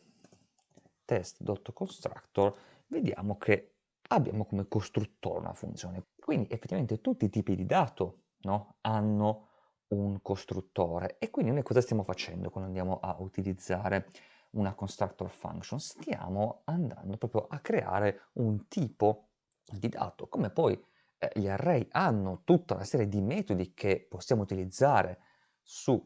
test.constructor, vediamo che abbiamo come costruttore una funzione. Quindi effettivamente tutti i tipi di dato no, hanno un costruttore. E quindi noi cosa stiamo facendo quando andiamo a utilizzare una constructor function, stiamo andando proprio a creare un tipo di dato, come poi eh, gli array hanno tutta una serie di metodi che possiamo utilizzare su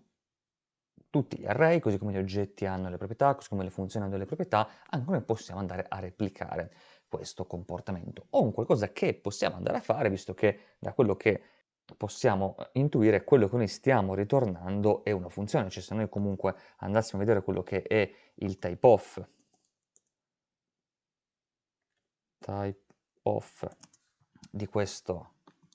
tutti gli array, così come gli oggetti hanno le proprietà, così come le funzioni hanno le proprietà, anche noi possiamo andare a replicare questo comportamento. O un qualcosa che possiamo andare a fare, visto che da quello che possiamo eh, intuire quello che noi stiamo ritornando è una funzione, cioè se noi comunque andassimo a vedere quello che è il type of, type of di questo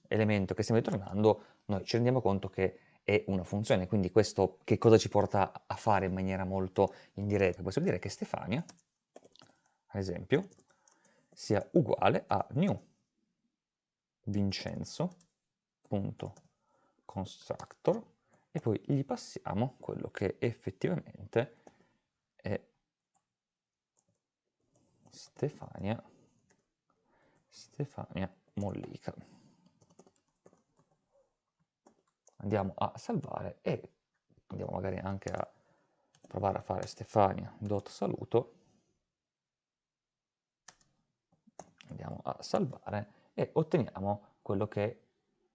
elemento che stiamo ritornando, noi ci rendiamo conto che è una funzione, quindi questo che cosa ci porta a fare in maniera molto indiretta? Possiamo dire che Stefania, ad esempio, sia uguale a new Vincenzo punto constructor e poi gli passiamo quello che effettivamente è Stefania Stefania Mollica andiamo a salvare e andiamo magari anche a provare a fare stefania.saluto andiamo a salvare e otteniamo quello che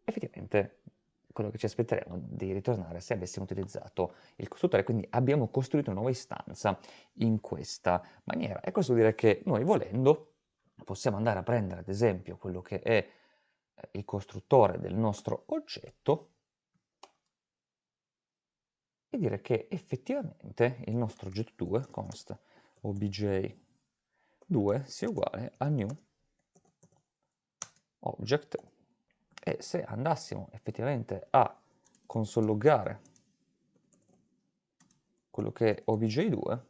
effettivamente quello che ci aspetteremo di ritornare se avessimo utilizzato il costruttore, quindi abbiamo costruito una nuova istanza in questa maniera. E questo vuol dire che noi volendo possiamo andare a prendere ad esempio quello che è eh, il costruttore del nostro oggetto e dire che effettivamente il nostro oggetto 2, const obj2, sia uguale a new object. E se andassimo effettivamente a consologare quello che è obj2,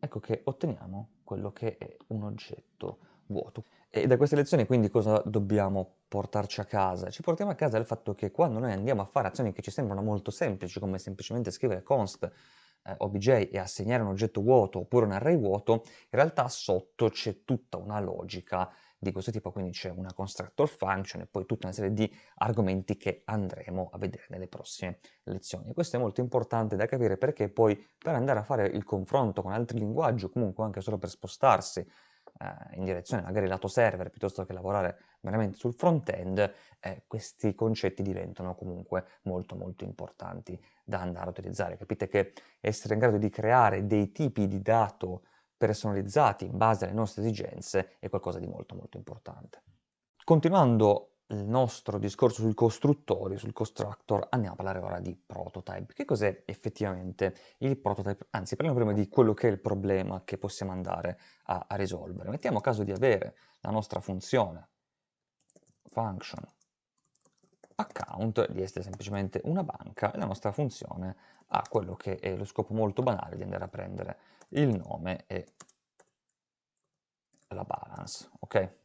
ecco che otteniamo quello che è un oggetto vuoto. E da queste lezioni quindi cosa dobbiamo portarci a casa? Ci portiamo a casa il fatto che quando noi andiamo a fare azioni che ci sembrano molto semplici, come semplicemente scrivere const eh, obj e assegnare un oggetto vuoto oppure un array vuoto, in realtà sotto c'è tutta una logica di questo tipo, quindi c'è una constructor function e poi tutta una serie di argomenti che andremo a vedere nelle prossime lezioni. questo è molto importante da capire perché poi per andare a fare il confronto con altri linguaggi o comunque anche solo per spostarsi eh, in direzione magari lato server piuttosto che lavorare veramente sul front-end, eh, questi concetti diventano comunque molto molto importanti da andare a utilizzare. Capite che essere in grado di creare dei tipi di dato personalizzati in base alle nostre esigenze è qualcosa di molto molto importante. Continuando il nostro discorso sui costruttori, sul constructor, andiamo a parlare ora di prototype. Che cos'è effettivamente il prototype? Anzi, parliamo prima di quello che è il problema che possiamo andare a, a risolvere. Mettiamo caso di avere la nostra funzione function account, di essere semplicemente una banca, e la nostra funzione ha quello che è lo scopo molto banale di andare a prendere il nome e la balance, ok?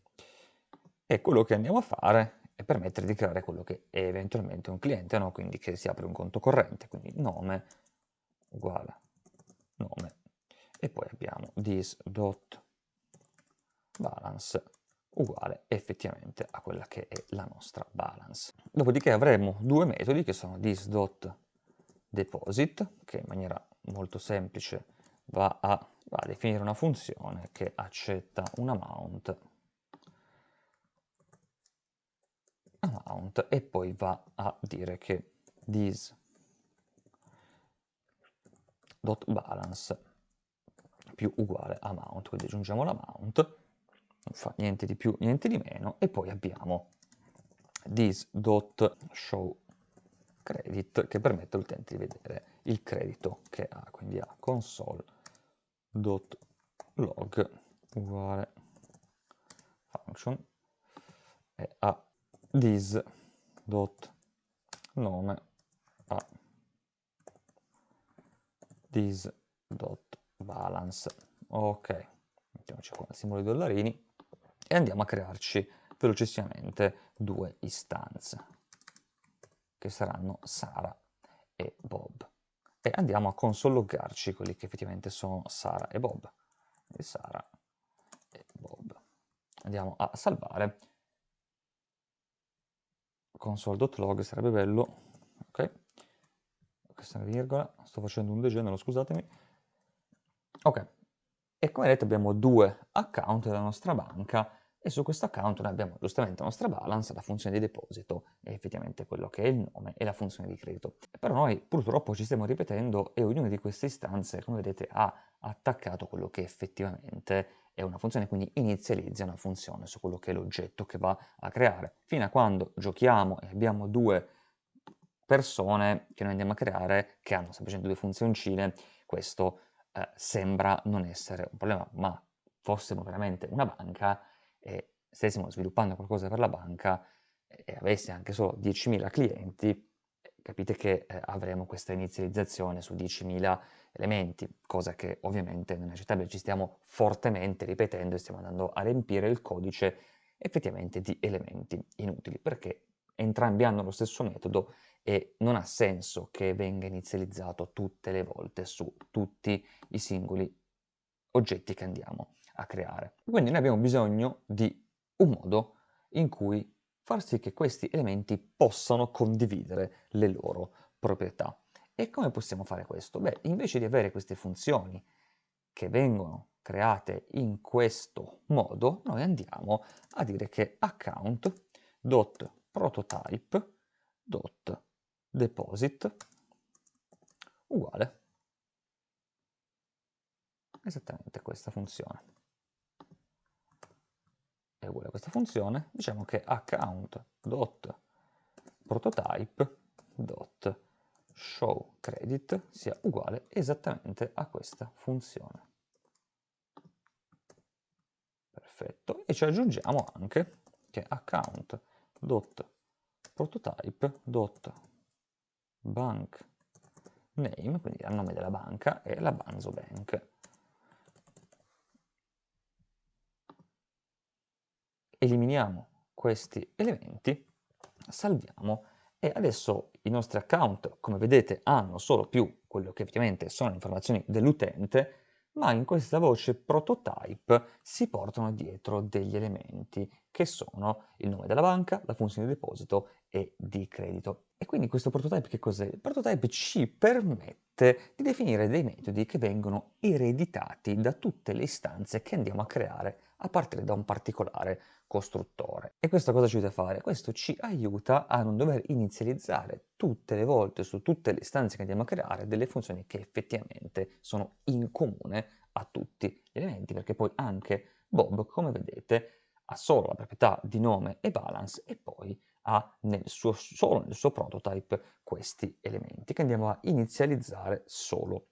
E quello che andiamo a fare è permettere di creare quello che è eventualmente un cliente, no? quindi che si apre un conto corrente, quindi nome uguale nome e poi abbiamo this.balance uguale effettivamente a quella che è la nostra balance. Dopodiché avremo due metodi che sono this.deposit che in maniera molto semplice va a, va a definire una funzione che accetta un amount, amount e poi va a dire che this dot balance più uguale amount, quindi aggiungiamo l'amount, non fa niente di più, niente di meno, e poi abbiamo this dot show credit che permette all'utente di vedere il credito che ha, quindi a console dot log uguale function e a this dot nome a this dot balance ok mettiamoci qua il simbolo di dollarini e andiamo a crearci velocissimamente due istanze che saranno Sara e Bob e andiamo a consologgarci quelli che effettivamente sono Sara e Bob. E Sara e Bob. Andiamo a salvare. Console.log sarebbe bello. Ok. Questa è una virgola. Sto facendo un degenero, scusatemi. Ok. E come vedete abbiamo due account della nostra banca e su questo account noi abbiamo giustamente la nostra balance, la funzione di deposito e effettivamente quello che è il nome e la funzione di credito. Però noi purtroppo ci stiamo ripetendo e ognuna di queste istanze, come vedete, ha attaccato quello che effettivamente è una funzione, quindi inizializza una funzione su quello che è l'oggetto che va a creare. Fino a quando giochiamo e abbiamo due persone che noi andiamo a creare che hanno semplicemente due funzioncine, questo eh, sembra non essere un problema, ma fossimo veramente una banca, e stessimo sviluppando qualcosa per la banca e avesse anche solo 10.000 clienti, capite che eh, avremo questa inizializzazione su 10.000 elementi, cosa che ovviamente non è accettabile, ci stiamo fortemente ripetendo e stiamo andando a riempire il codice effettivamente di elementi inutili, perché entrambi hanno lo stesso metodo e non ha senso che venga inizializzato tutte le volte su tutti i singoli oggetti che andiamo a creare. Quindi noi abbiamo bisogno di un modo in cui far sì che questi elementi possano condividere le loro proprietà. E come possiamo fare questo? Beh, invece di avere queste funzioni che vengono create in questo modo, noi andiamo a dire che account.prototype.deposit uguale esattamente questa funzione è uguale a questa funzione, diciamo che account.prototype.showCredit sia uguale esattamente a questa funzione. Perfetto, e ci aggiungiamo anche che account.prototype.bankName, quindi il nome della banca, è la Banzo Bank. Eliminiamo questi elementi, salviamo e adesso i nostri account, come vedete, hanno solo più quello che effettivamente sono le informazioni dell'utente, ma in questa voce prototype si portano dietro degli elementi che sono il nome della banca, la funzione di deposito e di credito. E quindi questo prototype che cos'è? Il prototype ci permette di definire dei metodi che vengono ereditati da tutte le istanze che andiamo a creare a partire da un particolare costruttore. E questo cosa ci aiuta a fare? Questo ci aiuta a non dover inizializzare tutte le volte su tutte le istanze che andiamo a creare delle funzioni che effettivamente sono in comune a tutti gli elementi, perché poi anche Bob, come vedete, ha solo la proprietà di nome e balance e poi ha nel suo, solo nel suo prototype questi elementi che andiamo a inizializzare solo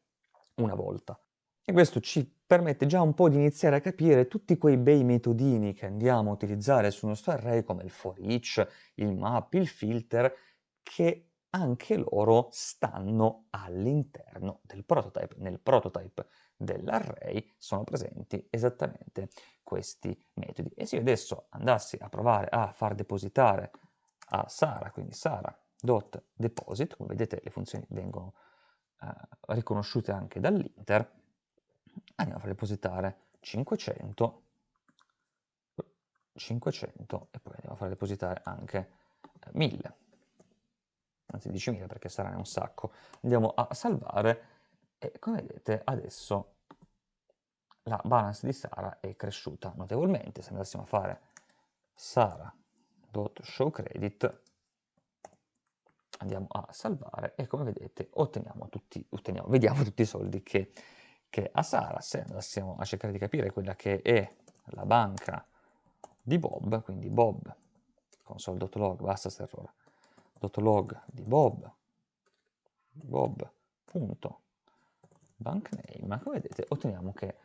una volta. E questo ci permette già un po' di iniziare a capire tutti quei bei metodini che andiamo a utilizzare sul nostro array come il for each, il map, il filter, che anche loro stanno all'interno del prototype. Nel prototype dell'array sono presenti esattamente questi metodi. E se io adesso andassi a provare a far depositare a Sara, quindi Sara.deposit, come vedete le funzioni vengono eh, riconosciute anche dall'inter, andiamo a far depositare 500, 500 e poi andiamo a far depositare anche 1000, eh, anzi 10.000 perché saranno un sacco. Andiamo a salvare e come vedete adesso la balance di Sara è cresciuta notevolmente. Se andassimo a fare sara.showcredit andiamo a salvare e come vedete otteniamo tutti, otteniamo, vediamo tutti i soldi che che a Sara, se andassimo a cercare di capire quella che è la banca di Bob, quindi Bob, console.log, basta se errore, .log di Bob, bob.bankname, come vedete otteniamo che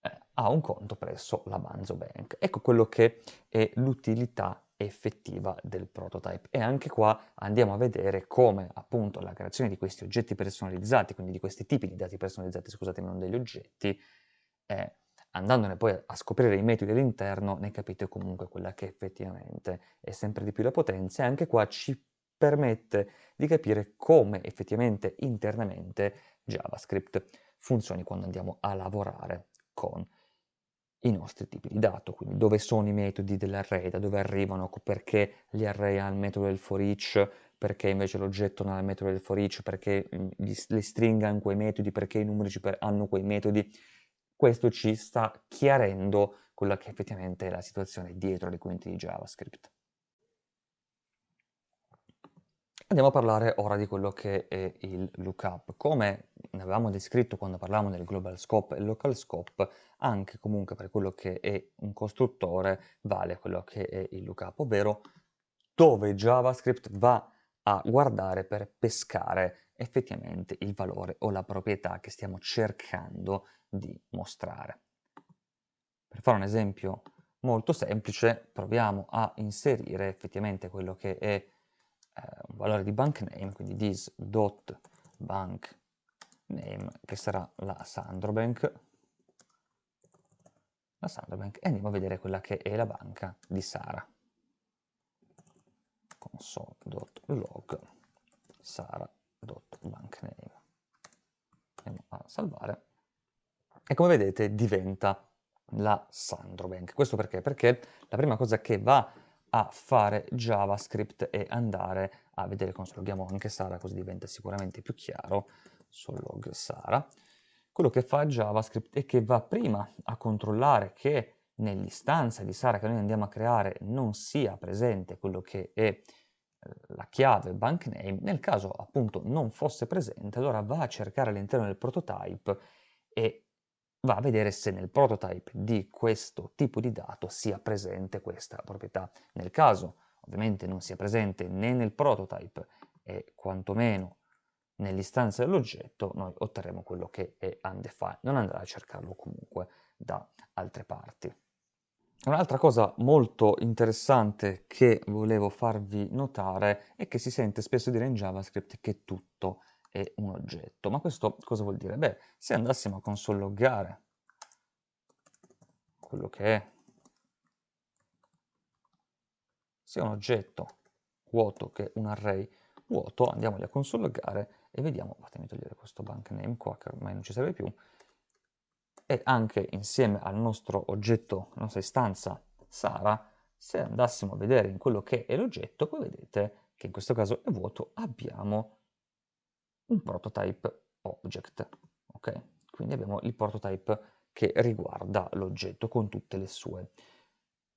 eh, ha un conto presso la Banzo Bank. Ecco quello che è l'utilità effettiva del prototype. E anche qua andiamo a vedere come appunto la creazione di questi oggetti personalizzati, quindi di questi tipi di dati personalizzati, scusatemi, non degli oggetti, eh, andandone poi a scoprire i metodi all'interno, ne capite comunque quella che effettivamente è sempre di più la potenza e anche qua ci permette di capire come effettivamente internamente JavaScript funzioni quando andiamo a lavorare con i nostri tipi di dato, quindi dove sono i metodi dell'array, da dove arrivano, perché gli array hanno il metodo del for each, perché invece l'oggetto non ha il metodo del for each, perché mm, le stringhe hanno quei metodi, perché i numeri hanno quei metodi. Questo ci sta chiarendo quella che effettivamente è la situazione dietro le quinte di JavaScript. Andiamo a parlare ora di quello che è il lookup. Come ne avevamo descritto quando parlavamo del global scope e local scope, anche comunque per quello che è un costruttore vale quello che è il lookup, ovvero dove JavaScript va a guardare per pescare effettivamente il valore o la proprietà che stiamo cercando di mostrare. Per fare un esempio molto semplice, proviamo a inserire effettivamente quello che è un valore di bank name, quindi this.bank name, che sarà la Sandrobank, la Sandrobank, e andiamo a vedere quella che è la banca di Sara. console.log sara.bankname. Andiamo a salvare. E come vedete diventa la Sandrobank. Questo perché? Perché la prima cosa che va a fare JavaScript e andare a vedere consologhiamo anche Sara così diventa sicuramente più chiaro sul log Sara. Quello che fa JavaScript è che va prima a controllare che nell'istanza di Sara che noi andiamo a creare non sia presente quello che è eh, la chiave bankname, nel caso appunto non fosse presente, allora va a cercare all'interno del prototype e va a vedere se nel prototype di questo tipo di dato sia presente questa proprietà. Nel caso ovviamente non sia presente né nel prototype e quantomeno nell'istanza dell'oggetto, noi otterremo quello che è undefined, non andrà a cercarlo comunque da altre parti. Un'altra cosa molto interessante che volevo farvi notare è che si sente spesso dire in JavaScript che tutto è un oggetto. Ma questo cosa vuol dire? Beh, se andassimo a console quello che è sia un oggetto vuoto che un array vuoto, andiamoli a console e vediamo, fatemi togliere questo bank name qua che ormai non ci serve più, e anche insieme al nostro oggetto, alla nostra istanza Sara, se andassimo a vedere in quello che è l'oggetto, voi vedete che in questo caso è vuoto, abbiamo un prototype object, ok? Quindi abbiamo il prototype che riguarda l'oggetto con tutte le sue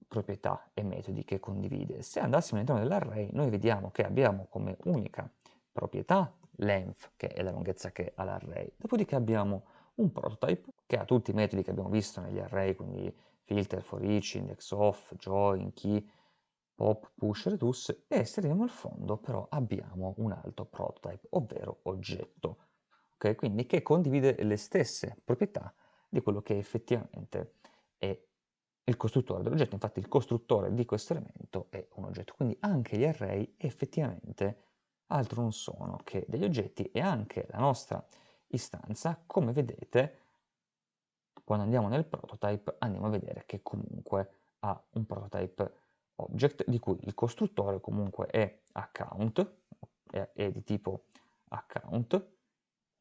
proprietà e metodi che condivide. Se andassimo all'interno dell'array, noi vediamo che abbiamo come unica proprietà length, che è la lunghezza che ha l'array. Dopodiché abbiamo un prototype che ha tutti i metodi che abbiamo visto negli array, quindi filter, for each, index off, join, key, pop, push, reduce e estremiamo al fondo però abbiamo un altro prototype, ovvero oggetto, okay? quindi che condivide le stesse proprietà di quello che effettivamente è il costruttore dell'oggetto, infatti il costruttore di questo elemento è un oggetto, quindi anche gli array effettivamente altro non sono che degli oggetti e anche la nostra istanza, come vedete, quando andiamo nel prototype andiamo a vedere che comunque ha un prototype object di cui il costruttore comunque è account, è, è di tipo account,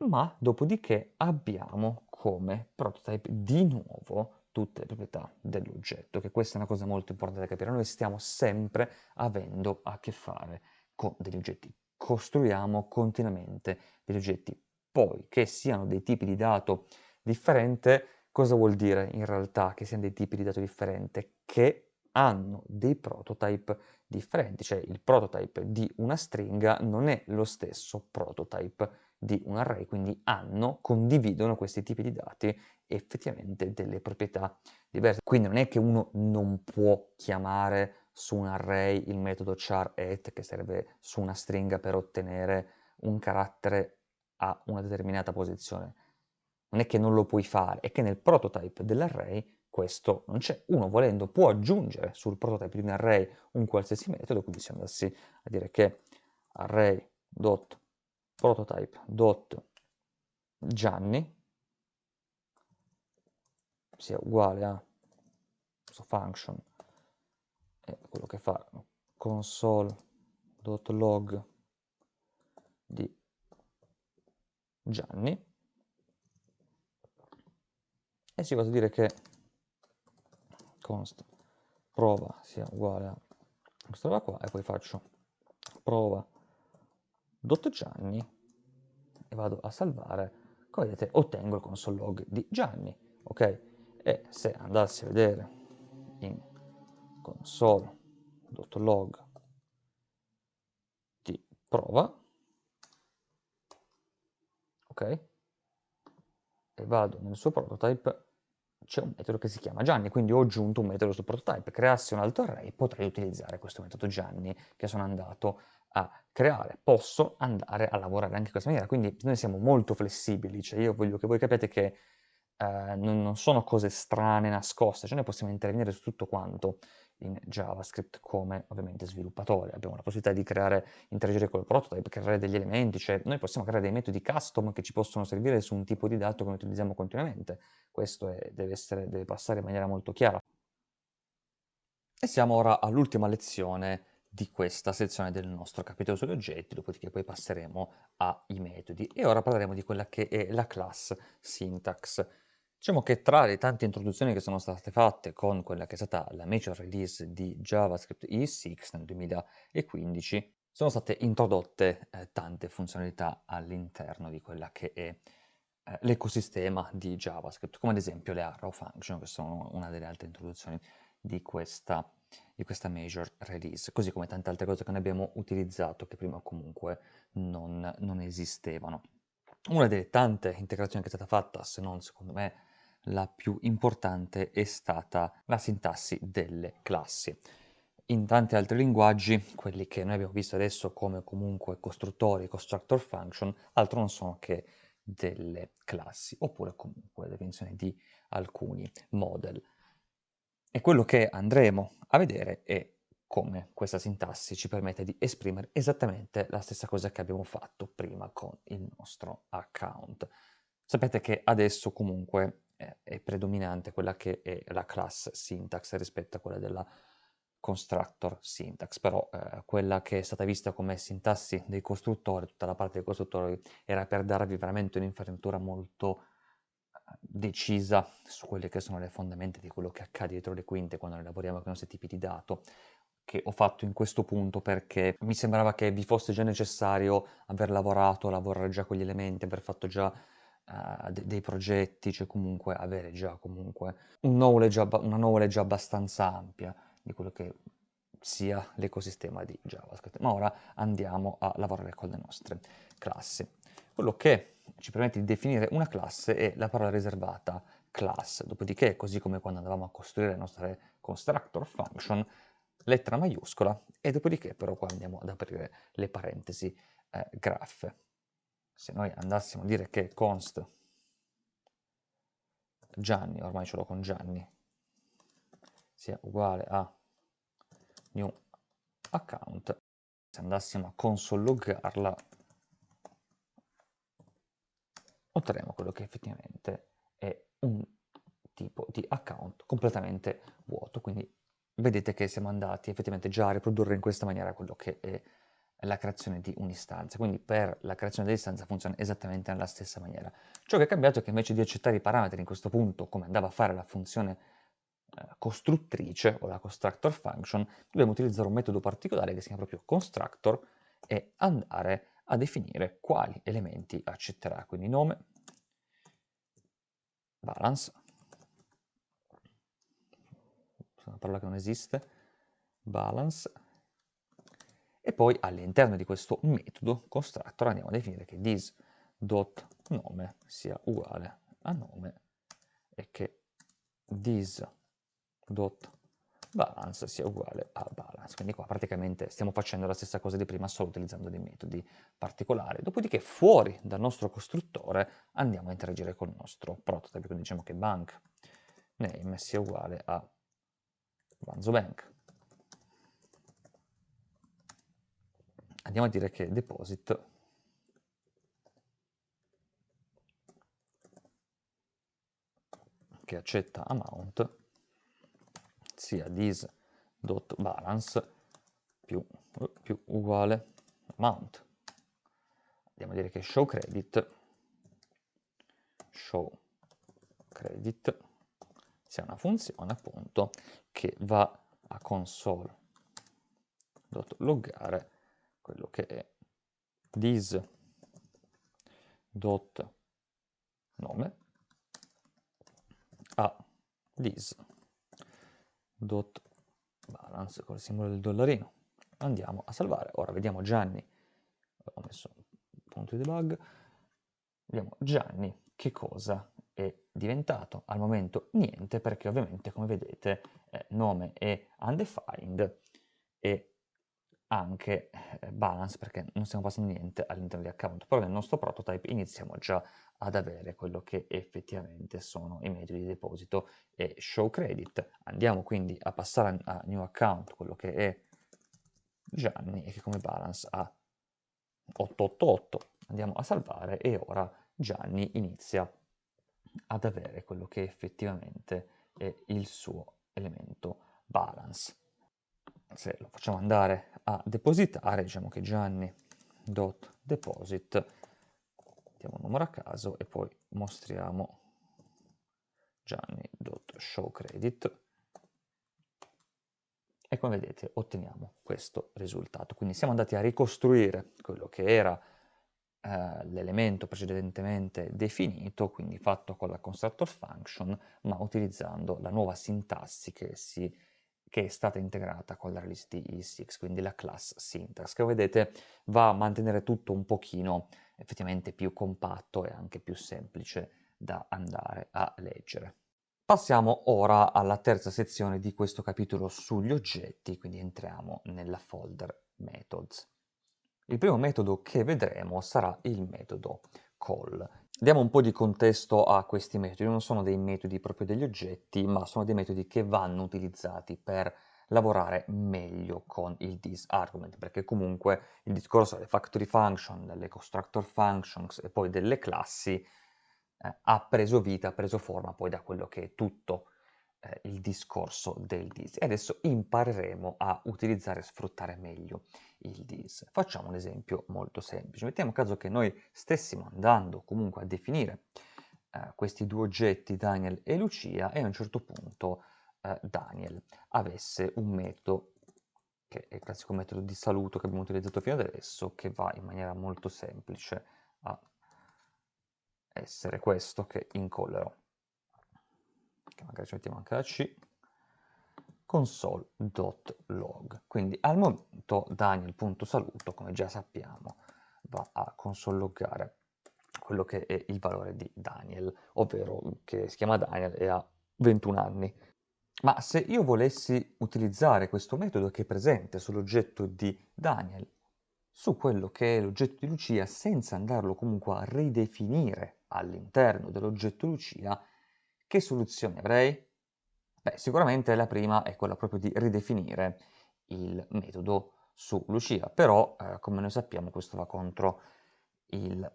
ma dopodiché abbiamo come prototype di nuovo tutte le proprietà dell'oggetto, che questa è una cosa molto importante da capire. Noi stiamo sempre avendo a che fare con degli oggetti, costruiamo continuamente degli oggetti. Poi, che siano dei tipi di dato differente, cosa vuol dire in realtà che siano dei tipi di dato differente? Che hanno dei prototype differenti, cioè il prototype di una stringa non è lo stesso prototype di un array, quindi hanno, condividono questi tipi di dati effettivamente delle proprietà diverse. Quindi non è che uno non può chiamare su un array il metodo char at che serve su una stringa per ottenere un carattere a una determinata posizione. Non è che non lo puoi fare, è che nel prototype dell'array questo non c'è. Uno volendo può aggiungere sul prototype di un array un qualsiasi metodo, quindi se andassi a dire che array.prototype Gianni sia uguale a questo function e quello che fa console.log di Gianni e si va a dire che const prova sia uguale a questa roba qua e poi faccio. Prova. Dot Gianni e vado a salvare. Come vedete ottengo il console log di Gianni ok? E se andassi a vedere in console.log di prova ok? E vado nel suo prototype c'è un metodo che si chiama Gianni, quindi ho aggiunto un metodo sul prototype, creassi un altro array, potrei utilizzare questo metodo Gianni che sono andato a creare. Posso andare a lavorare anche in questa maniera, quindi noi siamo molto flessibili, cioè io voglio che voi capiate che eh, non, non, sono cose strane, nascoste, cioè noi possiamo intervenire su tutto quanto in JavaScript come ovviamente sviluppatori. Abbiamo la possibilità di creare, interagire col prototype, creare degli elementi, cioè noi possiamo creare dei metodi custom che ci possono servire su un tipo di dato che noi utilizziamo continuamente. Questo è, deve, essere, deve passare in maniera molto chiara. E siamo ora all'ultima lezione di questa sezione del nostro capitolo sugli oggetti, dopodiché poi passeremo ai metodi. E ora parleremo di quella che è la class syntax. Diciamo che tra le tante introduzioni che sono state fatte con quella che è stata la major release di JavaScript ES6 nel 2015, sono state introdotte eh, tante funzionalità all'interno di quella che è eh, l'ecosistema di JavaScript, come ad esempio le arrow function, che sono una delle altre introduzioni di questa, di questa major release, così come tante altre cose che noi abbiamo utilizzato che prima comunque non, non esistevano. Una delle tante integrazioni che è stata fatta, se non secondo me la più importante è stata la sintassi delle classi. In tanti altri linguaggi, quelli che noi abbiamo visto adesso come comunque costruttori, constructor function, altro non sono che delle classi, oppure comunque la definizione di alcuni model. E quello che andremo a vedere è come questa sintassi ci permette di esprimere esattamente la stessa cosa che abbiamo fatto prima con il nostro account. Sapete che adesso comunque è predominante quella che è la class syntax rispetto a quella della constructor syntax, però eh, quella che è stata vista come sintassi dei costruttori, tutta la parte dei costruttori, era per darvi veramente un'infarinatura molto decisa su quelle che sono le fondamenta di quello che accade dietro le quinte quando lavoriamo con i nostri tipi di dato, che ho fatto in questo punto perché mi sembrava che vi fosse già necessario aver lavorato, lavorare già con gli elementi, aver fatto già de- dei progetti, cioè comunque avere già comunque un knowledge abba- una knowledge abbastanza ampia di quello che sia l'ecosistema di JavaScript. Ma ora andiamo a lavorare con le nostre classi. Quello che ci permette di definire una classe è la parola riservata class, dopodiché, così come quando andavamo a costruire le nostre constructor function, lettera maiuscola e dopodiché però qua andiamo ad aprire le parentesi eh, graffe. Se noi andassimo a dire che const Gianni, ormai ce l'ho con Gianni, sia uguale a new account, se andassimo a console loggarla, otterremo quello che effettivamente è un tipo di account completamente vuoto, quindi vedete che siamo andati effettivamente già a riprodurre in questa maniera quello che è la creazione di un'istanza. Quindi per la creazione dell'istanza funziona esattamente nella stessa maniera. Ciò che è cambiato è che invece di accettare i parametri in questo punto, come andava a fare la funzione eh, costruttrice o la constructor function, dobbiamo utilizzare un metodo particolare che si chiama proprio constructor e andare a definire quali elementi accetterà. Quindi nome, balance, una parola che non esiste, balance, e poi all'interno di questo metodo constructor andiamo a definire che this.nome sia uguale a nome e che this.balance sia uguale a balance. Quindi qua praticamente stiamo facendo la stessa cosa di prima, solo utilizzando dei metodi particolari. Dopodiché fuori dal nostro costruttore andiamo a interagire con il nostro prototype, quindi diciamo che bank name sia uguale a Banzo Bank. Andiamo a dire che deposit che accetta amount sia this.balance più, più uguale amount. Andiamo a dire che show credit show credit sia una funzione appunto che va a console.loggare quello che è. This.nome a this.balance col simbolo del dollarino. Andiamo a salvare. Ora vediamo Gianni, ho messo un punto di debug, vediamo Gianni che cosa è diventato. Al momento niente perché ovviamente come vedete eh, nome è undefined e anche eh, balance perché non stiamo passando niente all'interno di account però nel nostro prototype iniziamo già ad avere quello che effettivamente sono i metodi di deposito e show credit andiamo quindi a passare a new account quello che è Gianni e che come balance ha 888 andiamo a salvare e ora Gianni inizia ad avere quello che effettivamente è il suo elemento balance. Se lo facciamo andare a depositare, diciamo che Gianni.deposit, diamo un numero a caso e poi mostriamo Gianni.showCredit e come vedete otteniamo questo risultato. Quindi siamo andati a ricostruire quello che era eh, l'elemento precedentemente definito, quindi fatto con la constructor function, ma utilizzando la nuova sintassi che, si, che è stata integrata con la release di E6, quindi la class syntax, che vedete va a mantenere tutto un pochino effettivamente più compatto e anche più semplice da andare a leggere. Passiamo ora alla terza sezione di questo capitolo sugli oggetti, quindi entriamo nella folder methods. Il primo metodo che vedremo sarà il metodo call. Diamo un po' di contesto a questi metodi, non sono dei metodi proprio degli oggetti, ma sono dei metodi che vanno utilizzati per lavorare meglio con il disargument, perché comunque il discorso delle factory function, delle constructor functions e poi delle classi eh, ha preso vita, ha preso forma poi da quello che è tutto eh, il discorso del dis. E adesso impareremo a utilizzare e sfruttare meglio il dis. Facciamo un esempio molto semplice. Mettiamo caso che noi stessimo andando comunque a definire eh, questi due oggetti, Daniel e Lucia, e a un certo punto eh, Daniel avesse un metodo, che è il classico metodo di saluto che abbiamo utilizzato fino ad adesso, che va in maniera molto semplice a essere questo che incollerò, che magari ci mettiamo anche la C, console.log. Quindi al momento Daniel.saluto, come già sappiamo, va a console.loggare quello che è il valore di Daniel, ovvero che si chiama Daniel e ha 21 anni. Ma se io volessi utilizzare questo metodo che è presente sull'oggetto di Daniel su quello che è l'oggetto di Lucia senza andarlo comunque a ridefinire all'interno dell'oggetto Lucia, che soluzione avrei? Beh, sicuramente la prima è quella proprio di ridefinire il metodo su Lucia, però eh, come noi sappiamo questo va contro il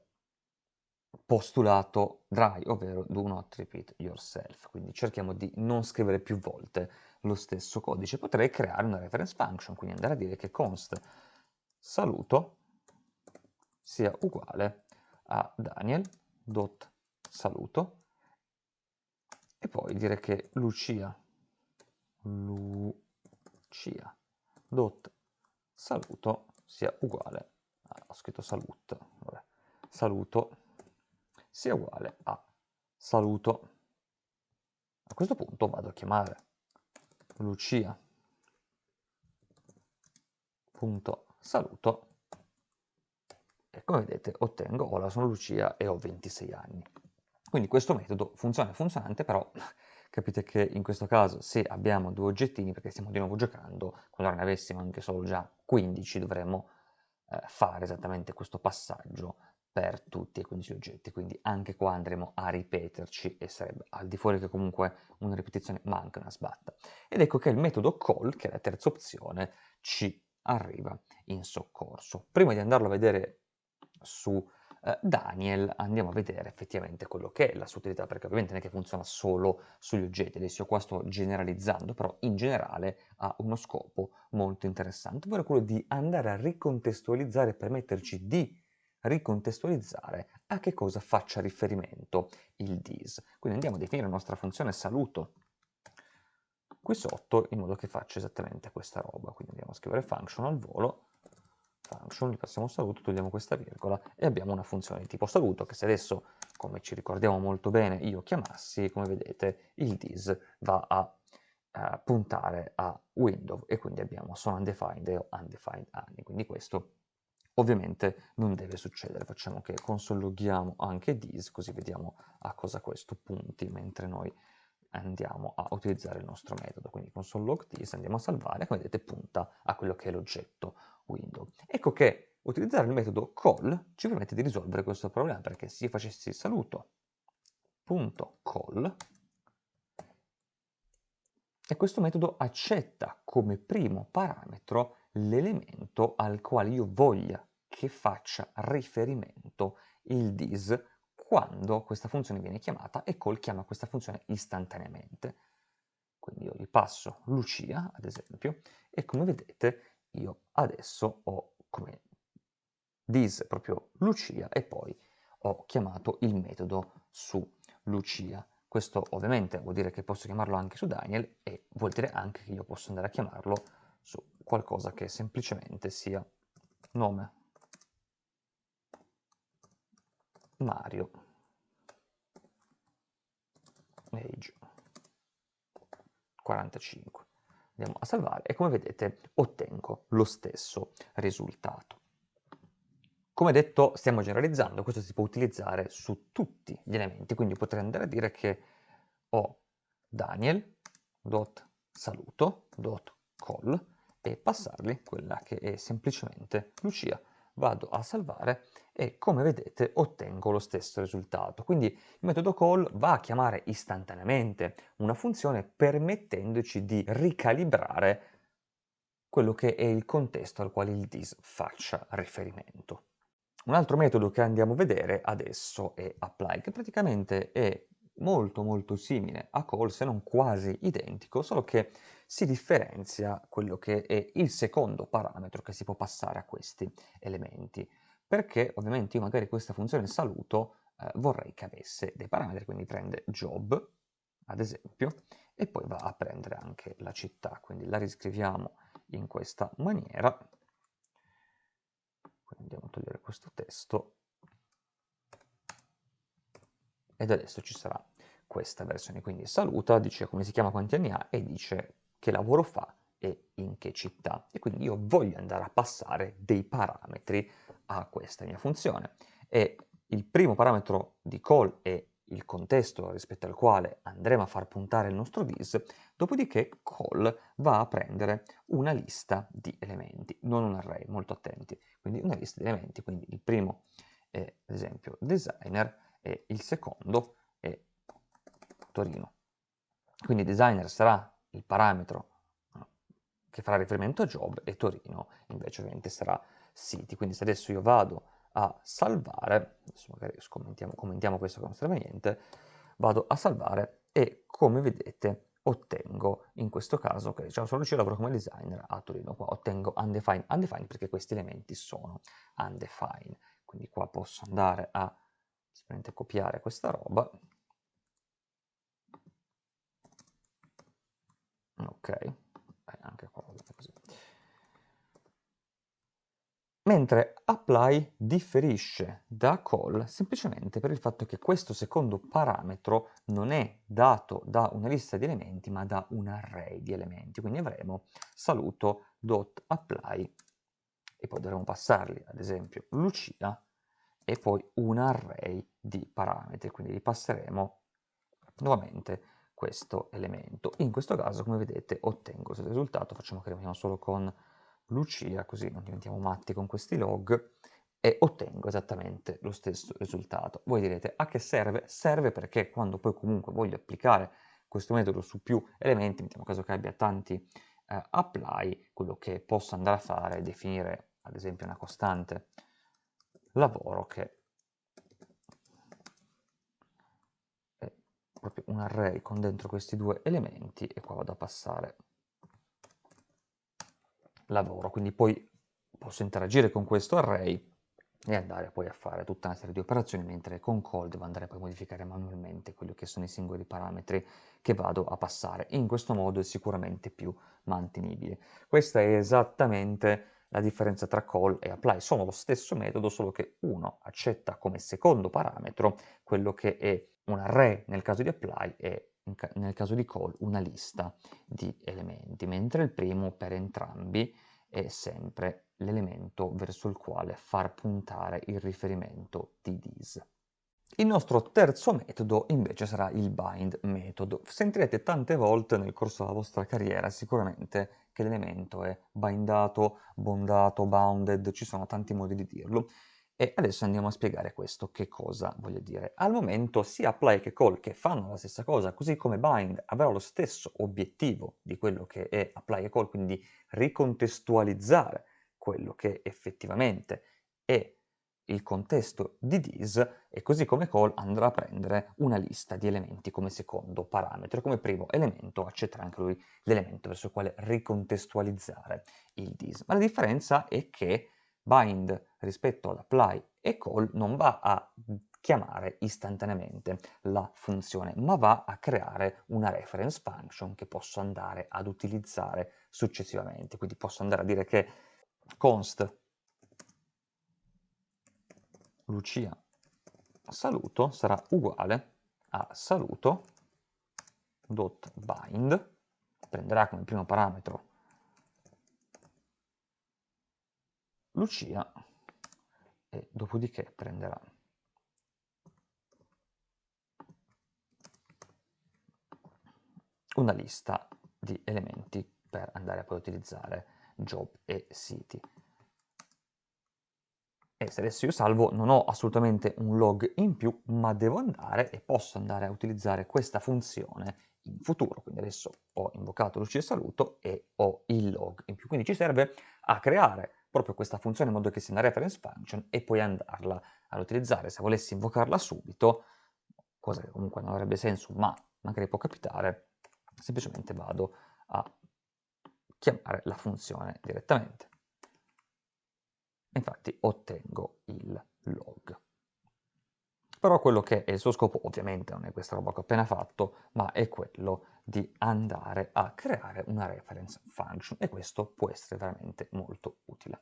postulato dry, ovvero do not repeat yourself, quindi cerchiamo di non scrivere più volte lo stesso codice. Potrei creare una reference function, quindi andare a dire che const saluto sia uguale a daniel.saluto e poi dire che Lucia, Lucia. Dot. Saluto sia uguale, a, ho scritto salut, vabbè, saluto sia uguale a saluto. A questo punto vado a chiamare Lucia. Punto. Saluto. E come vedete ottengo hola sono Lucia e ho 26 anni. Quindi questo metodo funziona, funzionante, però capite che in questo caso se abbiamo due oggettini, perché stiamo di nuovo giocando, quando ne avessimo anche solo già 15 dovremmo eh, fare esattamente questo passaggio per tutti e 15 oggetti, quindi anche qua andremo a ripeterci e sarebbe al di fuori che comunque una ripetizione manca una sbatta. Ed ecco che il metodo call, che è la terza opzione, ci arriva in soccorso. Prima di andarlo a vedere su eh, Daniel andiamo a vedere effettivamente quello che è la sua utilità, perché ovviamente non è che funziona solo sugli oggetti, adesso qua sto generalizzando, però in generale ha uno scopo molto interessante, ovvero quello di andare a ricontestualizzare permetterci di ricontestualizzare a che cosa faccia riferimento il dis. Quindi andiamo a definire la nostra funzione saluto qui sotto in modo che faccia esattamente questa roba. Quindi andiamo a scrivere function al volo function, gli passiamo saluto, togliamo questa virgola e abbiamo una funzione di tipo saluto che se adesso, come ci ricordiamo molto bene, io chiamassi, come vedete, il dis va a uh, puntare a window e quindi abbiamo sono undefined e undefined anni, quindi questo ovviamente non deve succedere, facciamo che consologhiamo anche dis così vediamo a cosa questo punti mentre noi andiamo a utilizzare il nostro metodo, quindi console log this andiamo a salvare, come vedete punta a quello che è l'oggetto window. Ecco che utilizzare il metodo call ci permette di risolvere questo problema, perché se io facessi saluto.call e questo metodo accetta come primo parametro l'elemento al quale io voglia che faccia riferimento il dis quando questa funzione viene chiamata e call chiama questa funzione istantaneamente. Quindi io gli passo Lucia, ad esempio, e come vedete io adesso ho come dis proprio Lucia e poi ho chiamato il metodo su Lucia. Questo ovviamente vuol dire che posso chiamarlo anche su Daniel e vuol dire anche che io posso andare a chiamarlo su qualcosa che semplicemente sia nome. Mario. Age. 45 andiamo a salvare e come vedete ottengo lo stesso risultato. Come detto stiamo generalizzando, questo si può utilizzare su tutti gli elementi, quindi potrei andare a dire che ho daniel.saluto.call e passargli quella che è semplicemente Lucia vado a salvare e come vedete ottengo lo stesso risultato. Quindi il metodo call va a chiamare istantaneamente una funzione permettendoci di ricalibrare quello che è il contesto al quale il dis faccia riferimento. Un altro metodo che andiamo a vedere adesso è apply, che praticamente è molto molto simile a call, se non quasi identico, solo che si differenzia quello che è il secondo parametro che si può passare a questi elementi, perché ovviamente io magari questa funzione saluto eh, vorrei che avesse dei parametri, quindi prende job, ad esempio, e poi va a prendere anche la città, quindi la riscriviamo in questa maniera, quindi andiamo a togliere questo testo, ed adesso ci sarà questa versione, quindi saluta, dice come si chiama, quanti anni ha, e dice che lavoro fa e in che città. E quindi io voglio andare a passare dei parametri a questa mia funzione. E il primo parametro di call è il contesto rispetto al quale andremo a far puntare il nostro dis, dopodiché call va a prendere una lista di elementi, non un array, molto attenti, quindi una lista di elementi, quindi il primo è ad esempio designer e il secondo è Torino. Quindi designer sarà il parametro che farà riferimento a job e Torino invece ovviamente sarà city. Quindi se adesso io vado a salvare, adesso magari commentiamo, commentiamo questo che non serve a niente, vado a salvare e come vedete ottengo in questo caso, ok, diciamo solo io lavoro come designer a Torino, qua ottengo undefined, undefined perché questi elementi sono undefined, quindi qua posso andare a copiare questa roba, ok, eh, anche qua così. Mentre apply differisce da call semplicemente per il fatto che questo secondo parametro non è dato da una lista di elementi ma da un array di elementi, quindi avremo saluto.apply e poi dovremo passargli ad esempio Lucia e poi un array di parametri, quindi gli passeremo nuovamente questo elemento. In questo caso, come vedete, ottengo questo risultato, facciamo che rimaniamo solo con Lucia, così non diventiamo matti con questi log, e ottengo esattamente lo stesso risultato. Voi direte, a che serve? Serve perché quando poi comunque voglio applicare questo metodo su più elementi, mettiamo caso che abbia tanti eh, apply, quello che posso andare a fare è definire ad esempio una costante lavoro che è proprio un array con dentro questi due elementi e qua vado a passare lavoro, quindi poi posso interagire con questo array e andare poi a fare tutta una serie di operazioni, mentre con call devo andare poi a modificare manualmente quelli che sono i singoli parametri che vado a passare. In questo modo è sicuramente più mantenibile. Questa è esattamente la differenza tra call e apply. Sono lo stesso metodo, solo che uno accetta come secondo parametro quello che è un array nel caso di apply e nel caso di call una lista di elementi, mentre il primo per entrambi è sempre l'elemento verso il quale far puntare il riferimento di this. Il nostro terzo metodo invece sarà il bind metodo. Sentirete tante volte nel corso della vostra carriera sicuramente che l'elemento è bindato, bondato, bounded, ci sono tanti modi di dirlo. E adesso andiamo a spiegare questo, che cosa voglio dire. Al momento sia apply che call che fanno la stessa cosa, così come bind avrà lo stesso obiettivo di quello che è apply e call, quindi ricontestualizzare quello che effettivamente è il contesto di this e così come call andrà a prendere una lista di elementi come secondo parametro. Come primo elemento accetterà anche lui l'elemento verso il quale ricontestualizzare il this. Ma la differenza è che bind rispetto ad apply e call non va a chiamare istantaneamente la funzione, ma va a creare una reference function che posso andare ad utilizzare successivamente. Quindi posso andare a dire che const Lucia saluto sarà uguale a saluto.bind, prenderà come primo parametro Lucia e dopodiché prenderà una lista di elementi per andare a poi utilizzare job e city. E se adesso io salvo non ho assolutamente un log in più, ma devo andare e posso andare a utilizzare questa funzione in futuro. Quindi adesso ho invocato Lucia saluto e ho il log in più. Quindi ci serve a creare proprio questa funzione in modo che sia una reference function e poi andarla ad utilizzare. Se volessi invocarla subito, cosa che comunque non avrebbe senso, ma magari può capitare, semplicemente vado a chiamare la funzione direttamente. Infatti ottengo il log. Però quello che è il suo scopo ovviamente non è questa roba che ho appena fatto, ma è quello di andare a creare una reference function e questo può essere veramente molto utile.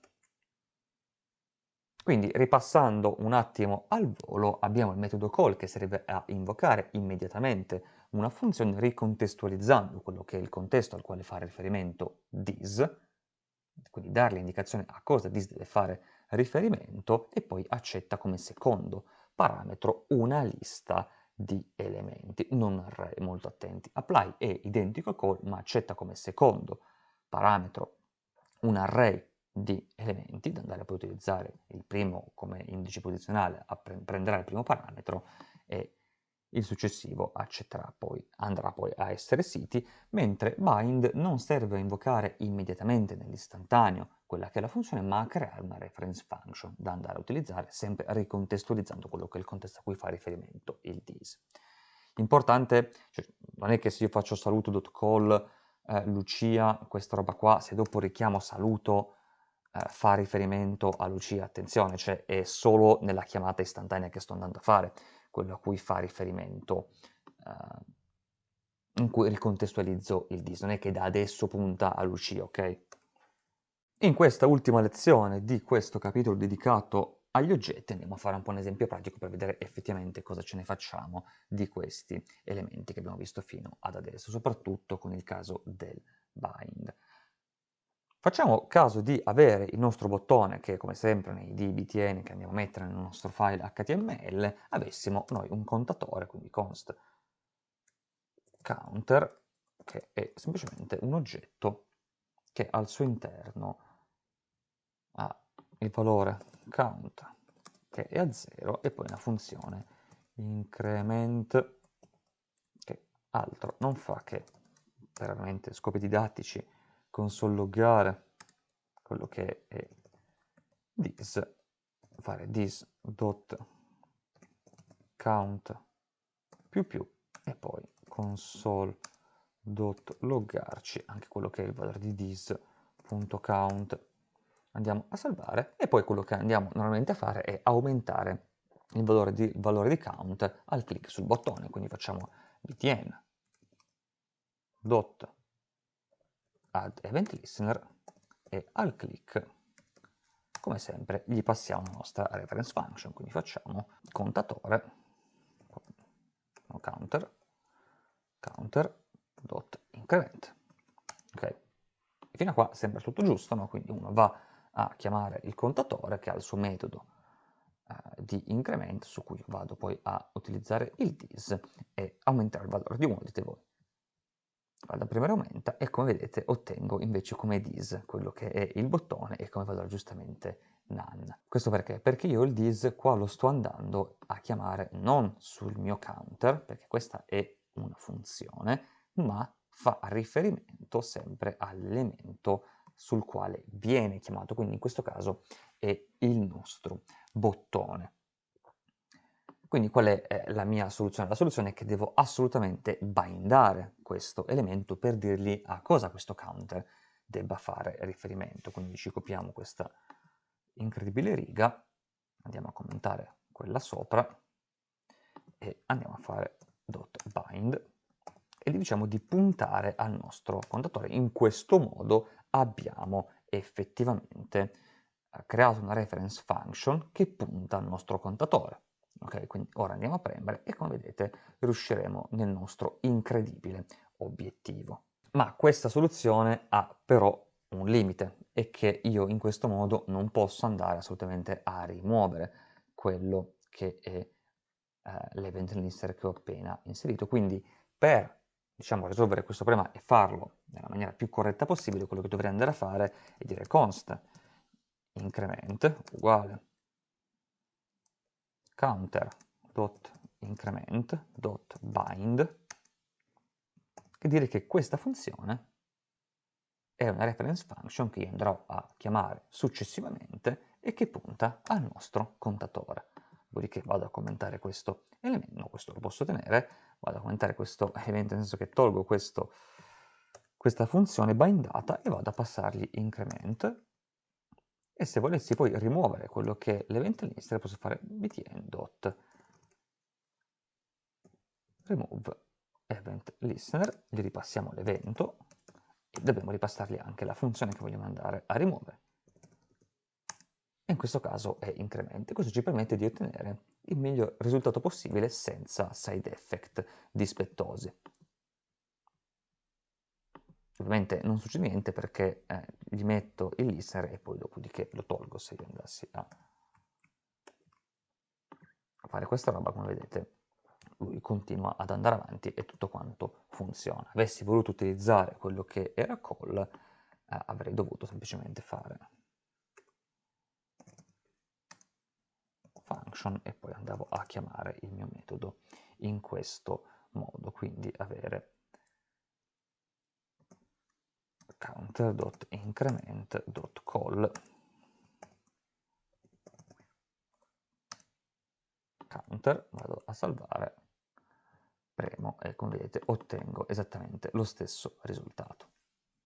Quindi ripassando un attimo al volo abbiamo il metodo call che serve a invocare immediatamente una funzione ricontestualizzando quello che è il contesto al quale fa riferimento this, quindi dargli indicazione a cosa this deve fare riferimento e poi accetta come secondo parametro una lista di elementi, non array, molto attenti. Apply è identico a call ma accetta come secondo parametro un array di elementi, da andare poi a utilizzare il primo come indice posizionale, prenderà il primo parametro e il successivo accetterà poi, andrà poi a essere siti, mentre bind non serve a invocare immediatamente nell'istantaneo quella che è la funzione, ma a creare una reference function da andare a utilizzare, sempre ricontestualizzando quello che è il contesto a cui fa riferimento il this. Importante, cioè, non è che se io faccio saluto.call eh, Lucia, questa roba qua, se dopo richiamo saluto eh, fa riferimento a Lucia, attenzione, cioè è solo nella chiamata istantanea che sto andando a fare, quello a cui fa riferimento, eh, in cui ricontestualizzo il dis, non è che da adesso punta a Lucia, ok? In questa ultima lezione di questo capitolo dedicato agli oggetti andiamo a fare un po' un esempio pratico per vedere effettivamente cosa ce ne facciamo di questi elementi che abbiamo visto fino ad adesso, soprattutto con il caso del bind. Facciamo caso di avere il nostro bottone che come sempre nei dbtn che andiamo a mettere nel nostro file html avessimo noi un contatore, quindi const counter, che è semplicemente un oggetto che al suo interno ha il valore count che è a 0 e poi una funzione increment che altro non fa che per veramente scopi didattici console loggare quello che è this, fare this dot count più più e poi console dot loggarci anche quello che è il valore di this.count andiamo a salvare e poi quello che andiamo normalmente a fare è aumentare il valore di, il valore di count al clic sul bottone quindi facciamo btn dot add event listener e al click. Come sempre gli passiamo la nostra reference function quindi facciamo contatore counter counter dot increment. Ok. Fino a qua sembra tutto giusto no? quindi uno va a chiamare il contatore che ha il suo metodo eh, di incremento su cui vado poi a utilizzare il dis e aumentare il valore di 1 dite voi vado a premere aumenta e come vedete ottengo invece come dis quello che è il bottone e come valore giustamente none. Questo perché? Perché io il dis qua lo sto andando a chiamare non sul mio counter, perché questa è una funzione, ma fa riferimento sempre all'elemento sul quale viene chiamato, quindi in questo caso è il nostro bottone. Quindi qual è eh, la mia soluzione? La soluzione è che devo assolutamente bindare questo elemento per dirgli a cosa questo counter debba fare riferimento. Quindi ci copiamo questa incredibile riga, andiamo a commentare quella sopra e andiamo a fare bind e gli diciamo di puntare al nostro contatore. In questo modo abbiamo effettivamente eh, creato una reference function che punta al nostro contatore. Ok, quindi ora andiamo a premere e come vedete riusciremo nel nostro incredibile obiettivo. Ma questa soluzione ha però un limite e che io in questo modo non posso andare assolutamente a rimuovere quello che è eh, l'event lister che ho appena inserito. Quindi per diciamo, risolvere questo problema e farlo nella maniera più corretta possibile, quello che dovrei andare a fare è dire const increment uguale counter.increment.bind che dire che questa funzione è una reference function che io andrò a chiamare successivamente e che punta al nostro contatore. Dopodiché vado a commentare questo elemento, questo lo posso tenere, vado a commentare questo elemento nel senso che tolgo questo, questa funzione bindata e vado a passargli increment e se volessi poi rimuovere quello che è l'event list posso fare btn event listener, gli ripassiamo l'evento e dobbiamo ripassargli anche la funzione che vogliamo andare a rimuovere. E in questo caso è incremento. Questo ci permette di ottenere il miglior risultato possibile senza side effect dispettosi. Ovviamente non succede niente perché eh, gli metto il listener e poi dopodiché lo tolgo se io andassi a fare questa roba, come vedete, lui continua ad andare avanti e tutto quanto funziona. Avessi voluto utilizzare quello che era call, eh, avrei dovuto semplicemente fare function e poi andavo a chiamare il mio metodo in questo modo, quindi avere counter.increment.call counter, vado a salvare, premo e come vedete ottengo esattamente lo stesso risultato.